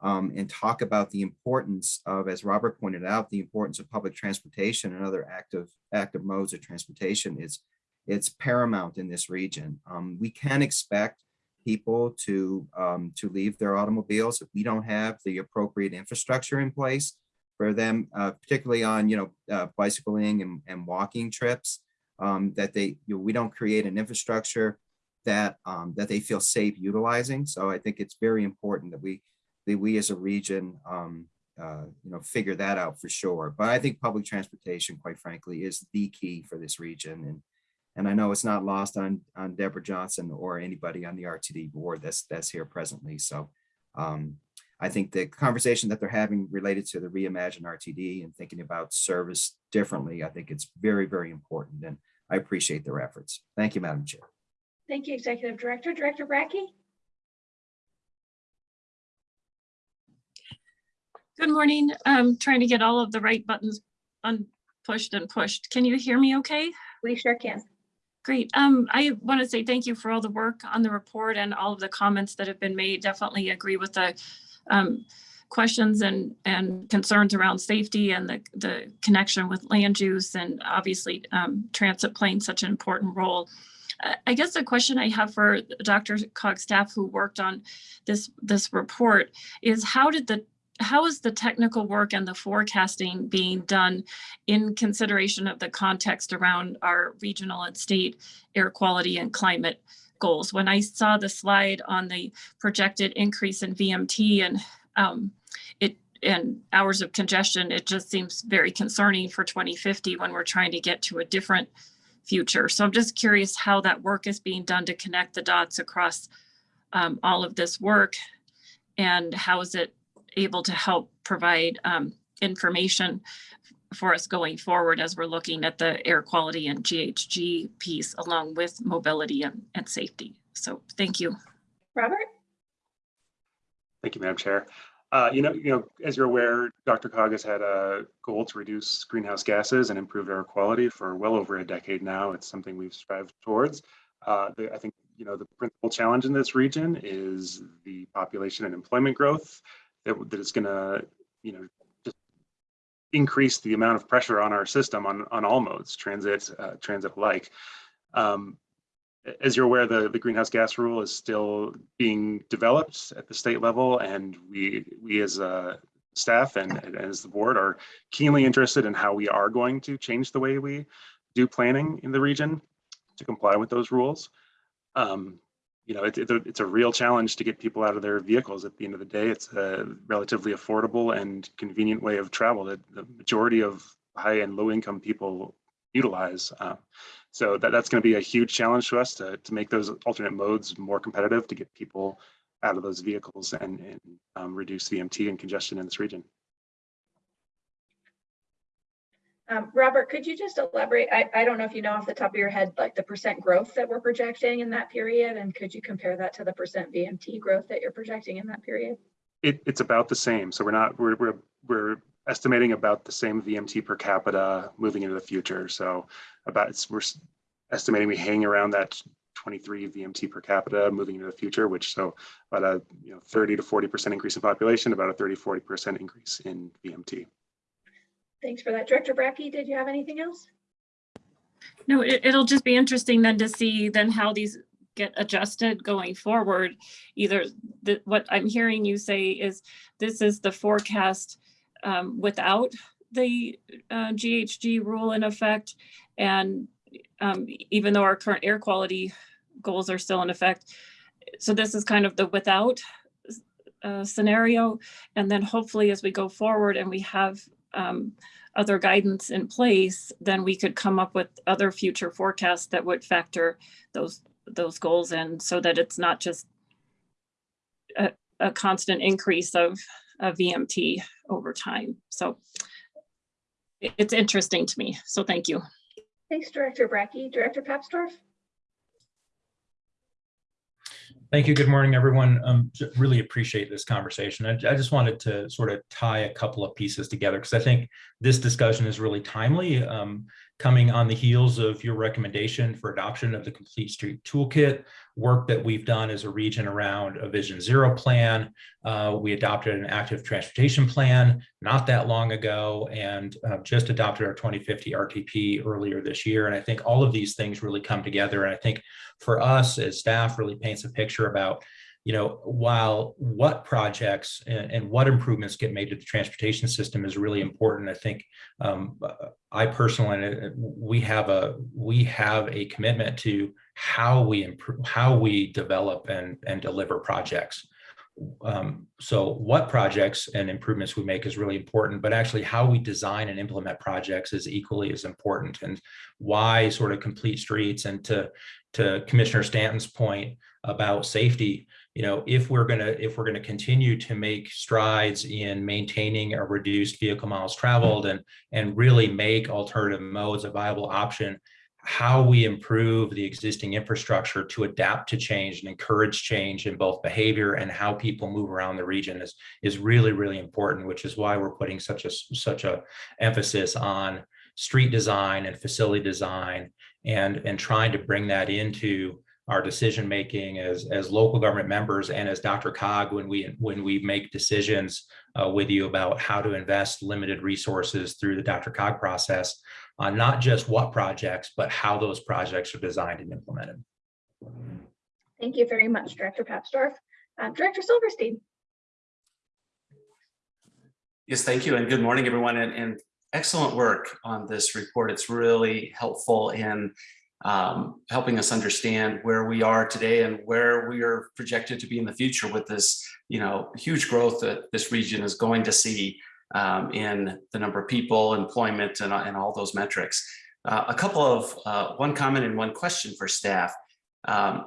Um, and talk about the importance of, as Robert pointed out, the importance of public transportation and other active, active modes of transportation It's it's paramount in this region. Um, we can expect people to um, to leave their automobiles if we don't have the appropriate infrastructure in place for them, uh, particularly on you know uh, bicycling and, and walking trips. Um, that they you know, we don't create an infrastructure that um, that they feel safe utilizing. So I think it's very important that we that we as a region um, uh, you know figure that out for sure. But I think public transportation, quite frankly, is the key for this region and and I know it's not lost on, on Debra Johnson or anybody on the RTD board that's, that's here presently. So um, I think the conversation that they're having related to the Reimagine RTD and thinking about service differently, I think it's very, very important. And I appreciate their efforts. Thank you, Madam Chair. Thank you, Executive Director. Director Brackey? Good morning. I'm trying to get all of the right buttons unpushed and pushed. Can you hear me okay? We sure can. Great. Um, I want to say thank you for all the work on the report and all of the comments that have been made. Definitely agree with the um, questions and, and concerns around safety and the, the connection with land use and obviously um, transit playing such an important role. I- guess the question I have for Dr. Cog staff who worked on this, this report is how did the how is the technical work and the forecasting being done in consideration of the context around our regional and state air quality and climate goals? When I saw the slide on the projected increase in VMT and um, it and hours of congestion, it just seems very concerning for 2050 when we're trying to get to a different future. So I'm just curious how that work is being done to connect the dots across um, all of this work and how is it able to help provide um, information for us going forward as we're looking at the air quality and GHG piece along with mobility and, and safety. So thank you. Robert? Thank you, Madam Chair. Uh, you know, you know, as you're aware, DRCOG has had a goal to reduce greenhouse gases and improve air quality for well over a decade now. It's something we've strived towards. Uh, the, I think, you know, the principal challenge in this region is the population and employment growth that, is going to, you know, just increase the amount of pressure on our system on, on all modes, transit, uh, transit alike. Um, as you're aware, the, the greenhouse gas rule is still being developed at the state level, and we we as a staff and, and as the board are keenly interested in how we are going to change the way we do planning in the region to comply with those rules. Um, you know, it, it, it's a real challenge to get people out of their vehicles at the end of the day. It's a relatively affordable and convenient way of travel that the majority of high and low income people utilize. Uh, so that, that's going to be a huge challenge to us to, to make those alternate modes more competitive to get people out of those vehicles and, and um, reduce VMT and congestion in this region. Um, Robert, could you just elaborate? I, I don't know if you know off the top of your head, like the percent growth that we're projecting in that period, and could you compare that to the percent VMT growth that you're projecting in that period? It, it's about the same. So we're not, we're, we're, we're estimating about the same VMT per capita moving into the future. So about, we're estimating we hang around that 23 VMT per capita moving into the future, which so about a you know 30 to 40% increase in population, about a 30, 40% increase in VMT. Thanks for that. Director Brackey, did you have anything else? No, it, it'll just be interesting then to see then how these get adjusted going forward. Either the, what I'm hearing you say is this is the forecast um, without the uh, GHG rule in effect. And um, even though our current air quality goals are still in effect. So this is kind of the without uh, scenario. And then hopefully as we go forward and we have um, other guidance in place, then we could come up with other future forecasts that would factor those those goals in so that it's not just a, a constant increase of, of VMT over time. So it's interesting to me. So thank you. Thanks, Director Brackey. Director Papsdorf? Thank you. Good morning, everyone. Um, really appreciate this conversation. I, I just wanted to sort of tie a couple of pieces together because I think this discussion is really timely, um, coming on the heels of your recommendation for adoption of the Complete Street Toolkit, work that we've done as a region around a Vision Zero plan. Uh, we adopted an active transportation plan not that long ago and uh, just adopted our 2050 RTP earlier this year. And I think all of these things really come together. And I think for us as staff really paints a picture about you know while what projects and, and what improvements get made to the transportation system is really important i think um, i personally uh, we have a we have a commitment to how we improve how we develop and and deliver projects. Um, so what projects and improvements we make is really important, but actually how we design and implement projects is equally as important. And why sort of complete streets and to, to Commissioner Stanton's point about safety, you know, if we're going to if we're going to continue to make strides in maintaining a reduced vehicle miles traveled and and really make alternative modes a viable option, how we improve the existing infrastructure to adapt to change and encourage change in both behavior and how people move around the region is is really really important which is why we're putting such a such a emphasis on street design and facility design and and trying to bring that into our decision making as as local government members and as DRCOG when we when we make decisions uh, with you about how to invest limited resources through the DRCOG process on not just what projects, but how those projects are designed and implemented. Thank you very much, Director Papsdorf. Uh, Director Silverstein? Yes, thank you, and good morning, everyone, and, and excellent work on this report. It's really helpful in um, helping us understand where we are today and where we are projected to be in the future with this, you know, huge growth that this region is going to see um, in the number of people, employment, and, and all those metrics. Uh, a couple of, uh, one comment and one question for staff. Um,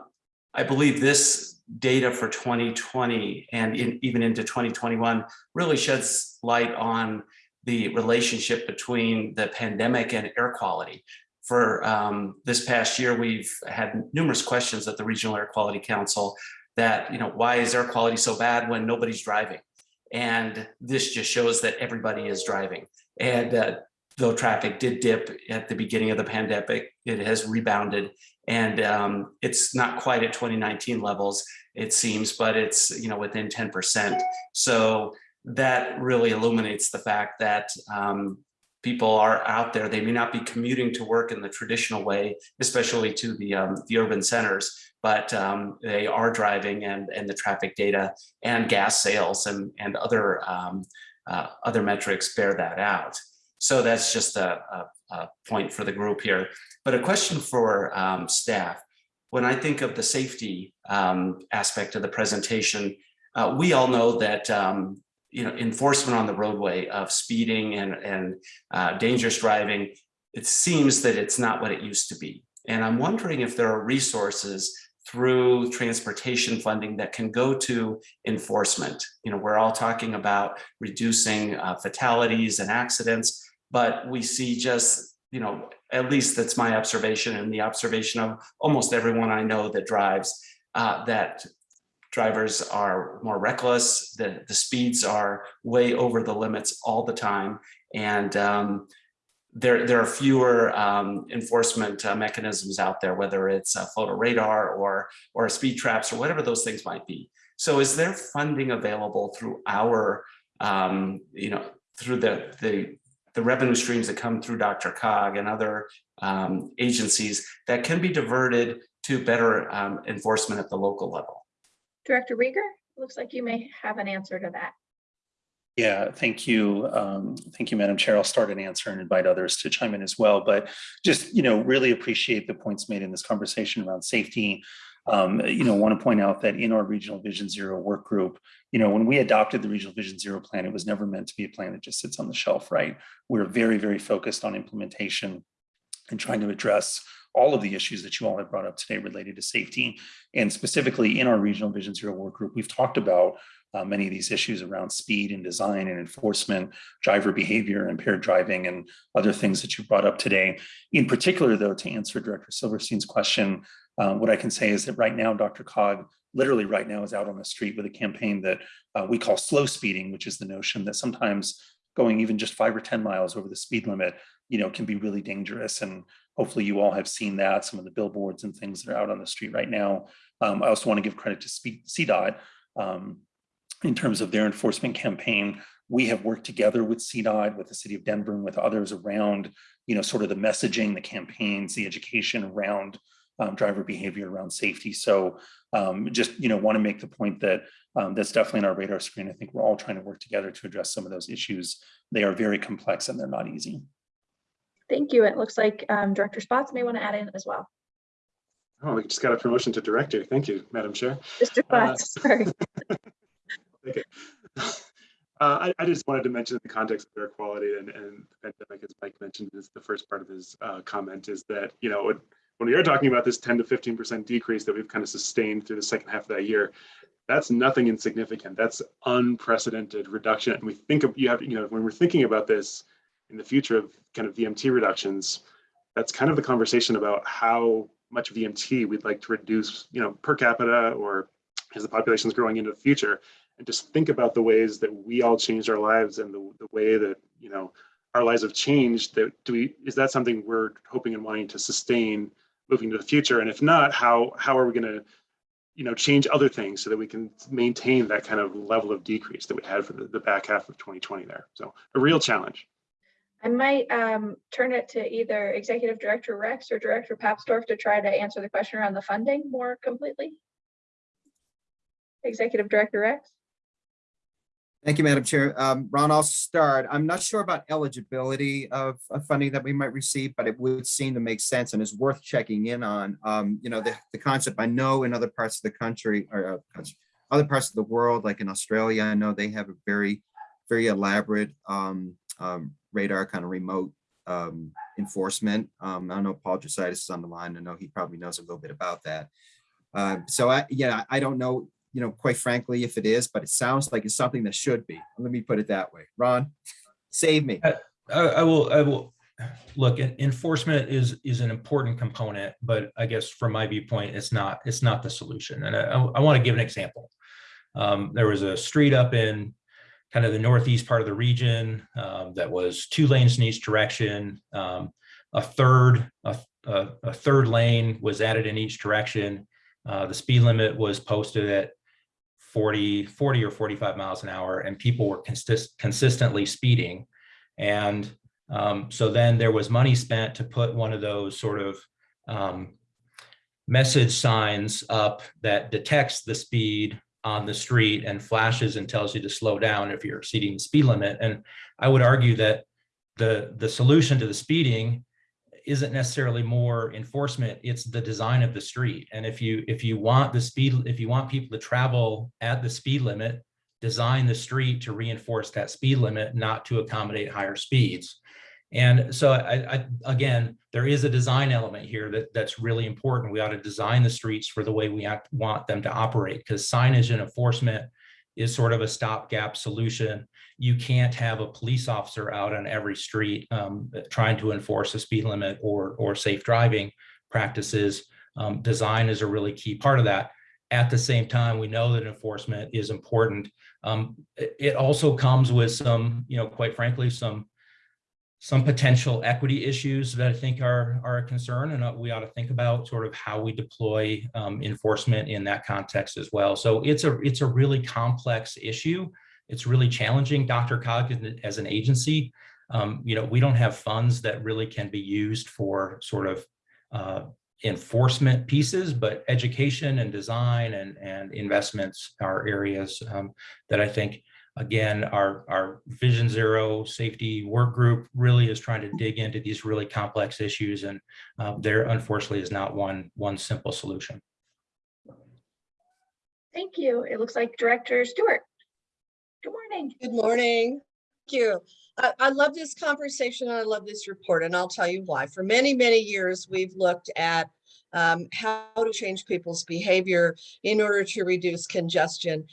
I believe this data for 2020 and in, even into 2021 really sheds light on the relationship between the pandemic and air quality. For um, this past year, we've had numerous questions at the Regional Air Quality Council that, you know, why is air quality so bad when nobody's driving? And this just shows that everybody is driving. And uh, though traffic did dip at the beginning of the pandemic, it has rebounded and um, it's not quite at 2019 levels, it seems, but it's you know within 10%. So that really illuminates the fact that um, people are out there. They may not be commuting to work in the traditional way, especially to the, um, the urban centers, but um, they are driving and, and the traffic data and gas sales and, and other, um, uh, other metrics bear that out. So that's just a, a, a, point for the group here. But a question for um, staff. When I think of the safety um, aspect of the presentation, uh, we all know that um, you know, enforcement on the roadway of speeding and, and uh, dangerous driving, it seems that it's not what it used to be. And I'm wondering if there are resources through transportation funding that can go to enforcement. You know, we're all talking about reducing uh, fatalities and accidents, but we see just, you know, at least that's my observation and the observation of almost everyone I know that drives, uh, that drivers are more reckless, the, the speeds are way over the limits all the time. And um, there, there are fewer um, enforcement uh, mechanisms out there, whether it's a photo radar or, or speed traps or whatever those things might be. So is there funding available through our, um, you know, through the, the, the revenue streams that come through DRCOG and other um, agencies that can be diverted to better um, enforcement at the local level? Director Riger, looks like you may have an answer to that. Yeah, thank you. Um, thank you, Madam Chair. I'll start an answer and invite others to chime in as well. But just, you know, really appreciate the points made in this conversation around safety. Um, you know, want to point out that in our Regional Vision Zero work group, you know, when we adopted the Regional Vision Zero plan, it was never meant to be a plan that just sits on the shelf, right? We're very, very focused on implementation and trying to address all of the issues that you all have brought up today related to safety. And specifically in our Regional Vision Zero work group, we've talked about uh, many of these issues around speed and design and enforcement, driver behavior, impaired driving, and other things that you brought up today. In particular, though, to answer Director Silverstein's question, uh, what I can say is that right now, DRCOG, literally right now, is out on the street with a campaign that uh, we call slow speeding, which is the notion that sometimes going even just five or 10 miles over the speed limit, you know, can be really dangerous. And hopefully you all have seen that, some of the billboards and things that are out on the street right now. Um, I also want to give credit to CDOT. Um, in terms of their enforcement campaign. We have worked together with CDOT, with the city of Denver, and with others around, you know, sort of the messaging, the campaigns, the education around um, driver behavior, around safety. So um, just, you know, want to make the point that um, that's definitely on our radar screen. I think we're all trying to work together to address some of those issues. They are very complex and they're not easy. Thank you. It looks like um, Director Spotts may want to add in as well. Oh, we just got a promotion to director. Thank you, Madam Chair. Mr. Uh, Spotts, sorry. Okay. Uh, I, I just wanted to mention in the context of air quality and, and the pandemic, as Mike mentioned, is the first part of his uh, comment is that, you know, when, when we are talking about this 10 to 15% decrease that we've kind of sustained through the second half of that year, that's nothing insignificant. That's unprecedented reduction. And we think of, you have, you know, when we're thinking about this in the future of kind of VMT reductions, that's kind of the conversation about how much VMT we'd like to reduce, you know, per capita or as the population is growing into the future. And just think about the ways that we all changed our lives and the, the way that you know our lives have changed that do we is that something we're hoping and wanting to sustain moving to the future? And if not how how are we going to you know change other things so that we can maintain that kind of level of decrease that we had for the, the back half of 2020 there? So a real challenge I might um, turn it to either Executive Director Rex or Director Papsdorf to try to answer the question around the funding more completely. Executive Director Rex? Thank you, Madam Chair. Um, Ron, I'll start. I'm not sure about eligibility of, of funding that we might receive, but it would seem to make sense and is worth checking in on. Um, you know, the, the concept I know in other parts of the country or uh, other parts of the world, like in Australia, I know they have a very, very elaborate um, um, radar kind of remote um, enforcement. Um, I don't know Paul Jesaitis is on the line. I know he probably knows a little bit about that. Uh, so I, yeah, I don't know you know, quite frankly, if it is, but it sounds like it's something that should be. Let me put it that way. Ron, save me. I, I will, I will, look, enforcement is, is an important component, but I guess from my viewpoint, it's not, it's not the solution. And I, I want to give an example. Um, there was a street up in kind of the northeast part of the region um, that was two lanes in each direction. Um, a third, a, a, a, third lane was added in each direction. Uh, the speed limit was posted at 40, 40 or 45 miles an hour and people were consist consistently speeding. And um, so then there was money spent to put one of those sort of um, message signs up that detects the speed on the street and flashes and tells you to slow down if you're exceeding the speed limit. And I would argue that the, the solution to the speeding isn't necessarily more enforcement it's the design of the street and if you if you want the speed if you want people to travel at the speed limit design the street to reinforce that speed limit not to accommodate higher speeds and so I, I again there is a design element here that that's really important we ought to design the streets for the way we want them to operate because signage and enforcement is sort of a stopgap solution. You can't have a police officer out on every street um, trying to enforce a speed limit or, or safe driving practices. Um, design is a really key part of that. At the same time, we know that enforcement is important. Um, it also comes with some, you know, quite frankly, some some potential equity issues that I think are, are a concern and uh, we ought to think about sort of how we deploy um, enforcement in that context as well. So it's a, it's a really complex issue. It's really challenging. DRCOG as an agency, um, you know, we don't have funds that really can be used for sort of uh, enforcement pieces, but education and design and, and investments are areas um, that I think Again, our, our Vision Zero safety work group really is trying to dig into these really complex issues and uh, there unfortunately is not one, one simple solution. Thank you. It looks like Director Stewart. Good morning. Good morning. Thank you. I, I love this conversation and I love this report and I'll tell you why. For many, many years, we've looked at um, how to change people's behavior in order to reduce congestion.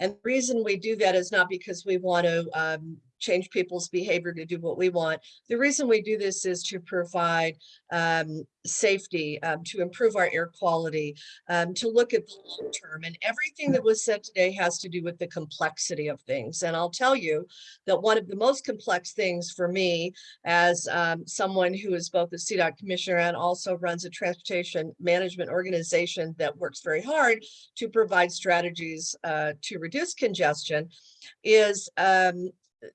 And the reason we do that is not because we want to um, change people's behavior to do what we want. The reason we do this is to provide um, safety, um, to improve our air quality, um, to look at the long term. And everything that was said today has to do with the complexity of things. And I'll tell you that one of the most complex things for me as um, someone who is both a CDOT commissioner and also runs a transportation management organization that works very hard to provide strategies uh, to reduce congestion is um,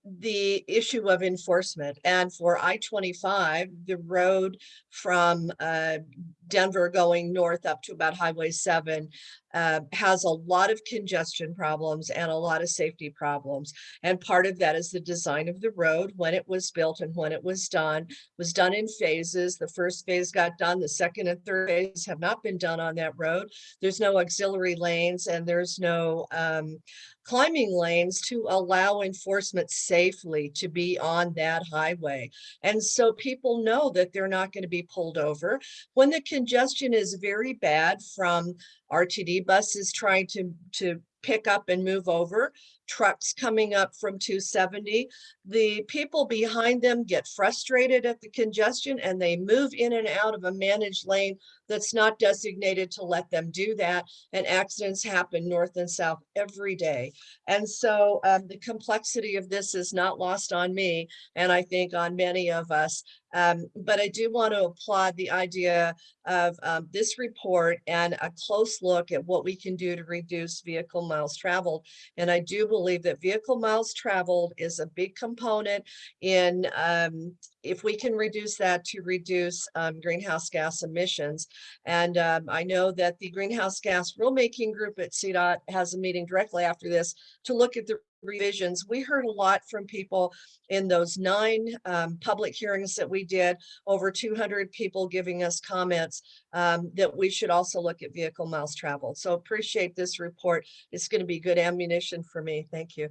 the issue of enforcement. And for I-25, the road from uh, Denver going north up to about Highway 7 uh, has a lot of congestion problems and a lot of safety problems. And part of that is the design of the road when it was built and when it was done was done in phases. The first phase got done, the second and third phase have not been done on that road. There's no auxiliary lanes and there's no um, climbing lanes to allow enforcement safely to be on that highway. And so people know that they're not going to be pulled over. When the congestion is very bad from RTD buses trying to, to pick up and move over, trucks coming up from 270, the people behind them get frustrated at the congestion and they move in and out of a managed lane that's not designated to let them do that. And accidents happen north and south every day. And so um, the complexity of this is not lost on me and I think on many of us. Um, but I do want to applaud the idea of um, this report and a close look at what we can do to reduce vehicle miles traveled. And I do believe that vehicle miles traveled is a big component in um, if we can reduce that to reduce um, greenhouse gas emissions. And um, I know that the greenhouse gas rulemaking group at CDOT has a meeting directly after this to look at the revisions. We heard a lot from people in those nine um, public hearings that we did, over 200 people giving us comments um, that we should also look at vehicle miles traveled. So appreciate this report. It's going to be good ammunition for me. Thank you.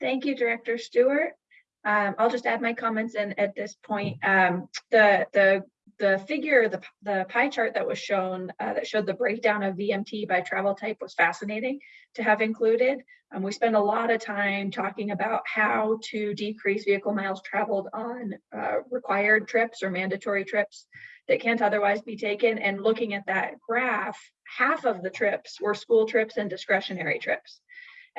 Thank you, Director Stewart. Um, I'll just add my comments in at this point. Um, the, the, the figure, the, the pie chart that was shown uh, that showed the breakdown of VMT by travel type was fascinating to have included. Um, we spend a lot of time talking about how to decrease vehicle miles traveled on uh, required trips or mandatory trips that can't otherwise be taken. And looking at that graph, half of the trips were school trips and discretionary trips.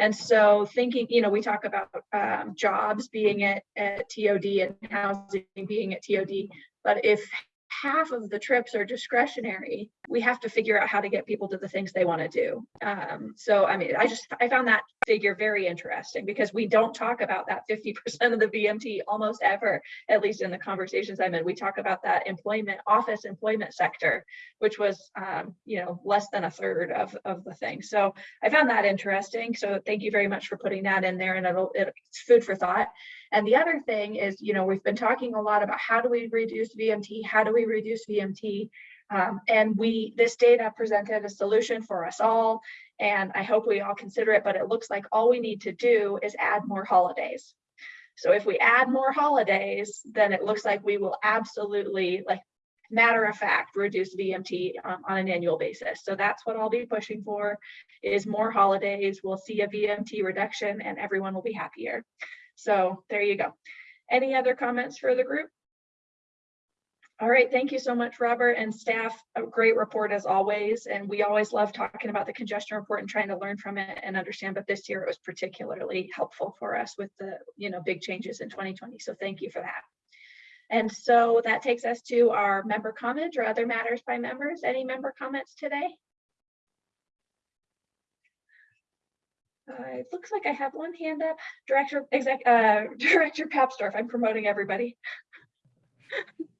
And so thinking, you know, we talk about um, jobs being at, at TOD and housing being at TOD, but if half of the trips are discretionary, we have to figure out how to get people to the things they want to do. Um, so, I mean, I just, I found that figure very interesting because we don't talk about that 50% of the VMT almost ever, at least in the conversations I'm in. We talk about that employment, office employment sector, which was, um, you know, less than a third of, of the thing. So I found that interesting. So thank you very much for putting that in there and it'll, it's food for thought. And the other thing is, you know, we've been talking a lot about how do we reduce VMT? How do we reduce VMT? Um, and we, this data presented a solution for us all. And I hope we all consider it, but it looks like all we need to do is add more holidays. So if we add more holidays, then it looks like we will absolutely like matter of fact, reduce VMT um, on an annual basis. So that's what I'll be pushing for is more holidays. We'll see a VMT reduction and everyone will be happier. So there you go. Any other comments for the group? All right, thank you so much, Robert and staff. A great report as always. And we always love talking about the congestion report and trying to learn from it and understand. But this year it was particularly helpful for us with the, you know, big changes in 2020. So thank you for that. And so that takes us to our member comments or other matters by members. Any member comments today? It looks like I have one hand up. Director, exec, uh, Director Papsdorf, I'm promoting everybody.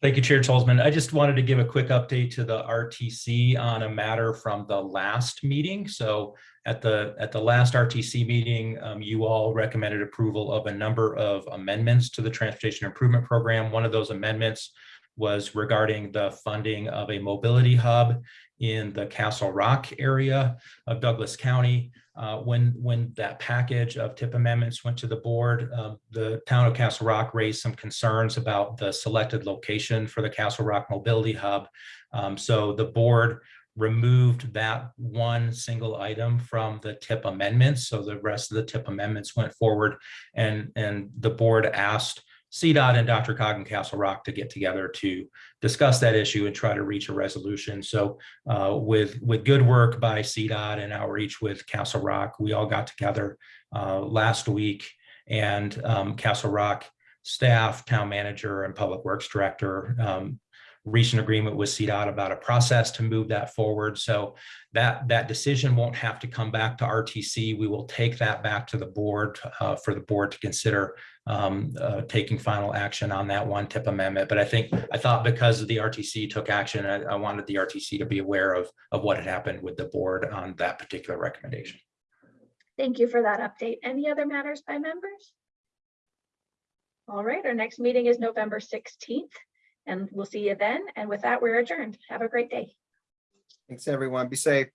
Thank you, Chair Stolzmann. I just wanted to give a quick update to the RTC on a matter from the last meeting. So at the, at the last RTC meeting, um, you all recommended approval of a number of amendments to the Transportation Improvement Program. One of those amendments was regarding the funding of a mobility hub in the Castle Rock area of Douglas County. Uh, when, when that package of TIP amendments went to the board, um, the town of Castle Rock raised some concerns about the selected location for the Castle Rock Mobility Hub. Um, so the board removed that one single item from the TIP amendments. So the rest of the TIP amendments went forward and, and the board asked CDOT and DRCOG and Castle Rock to get together to discuss that issue and try to reach a resolution. So uh, with, with good work by CDOT and outreach with Castle Rock, we all got together uh, last week and um, Castle Rock staff, town manager and public works director um, an agreement with CDOT about a process to move that forward. So that, that decision won't have to come back to RTC. We will take that back to the board uh, for the board to consider um, uh, taking final action on that one TIP amendment. But I think, I thought because the RTC took action, I, I wanted the RTC to be aware of, of what had happened with the board on that particular recommendation. Thank you for that update. Any other matters by members? All right, our next meeting is November 16th and we'll see you then. And with that, we're adjourned. Have a great day. Thanks, everyone. Be safe.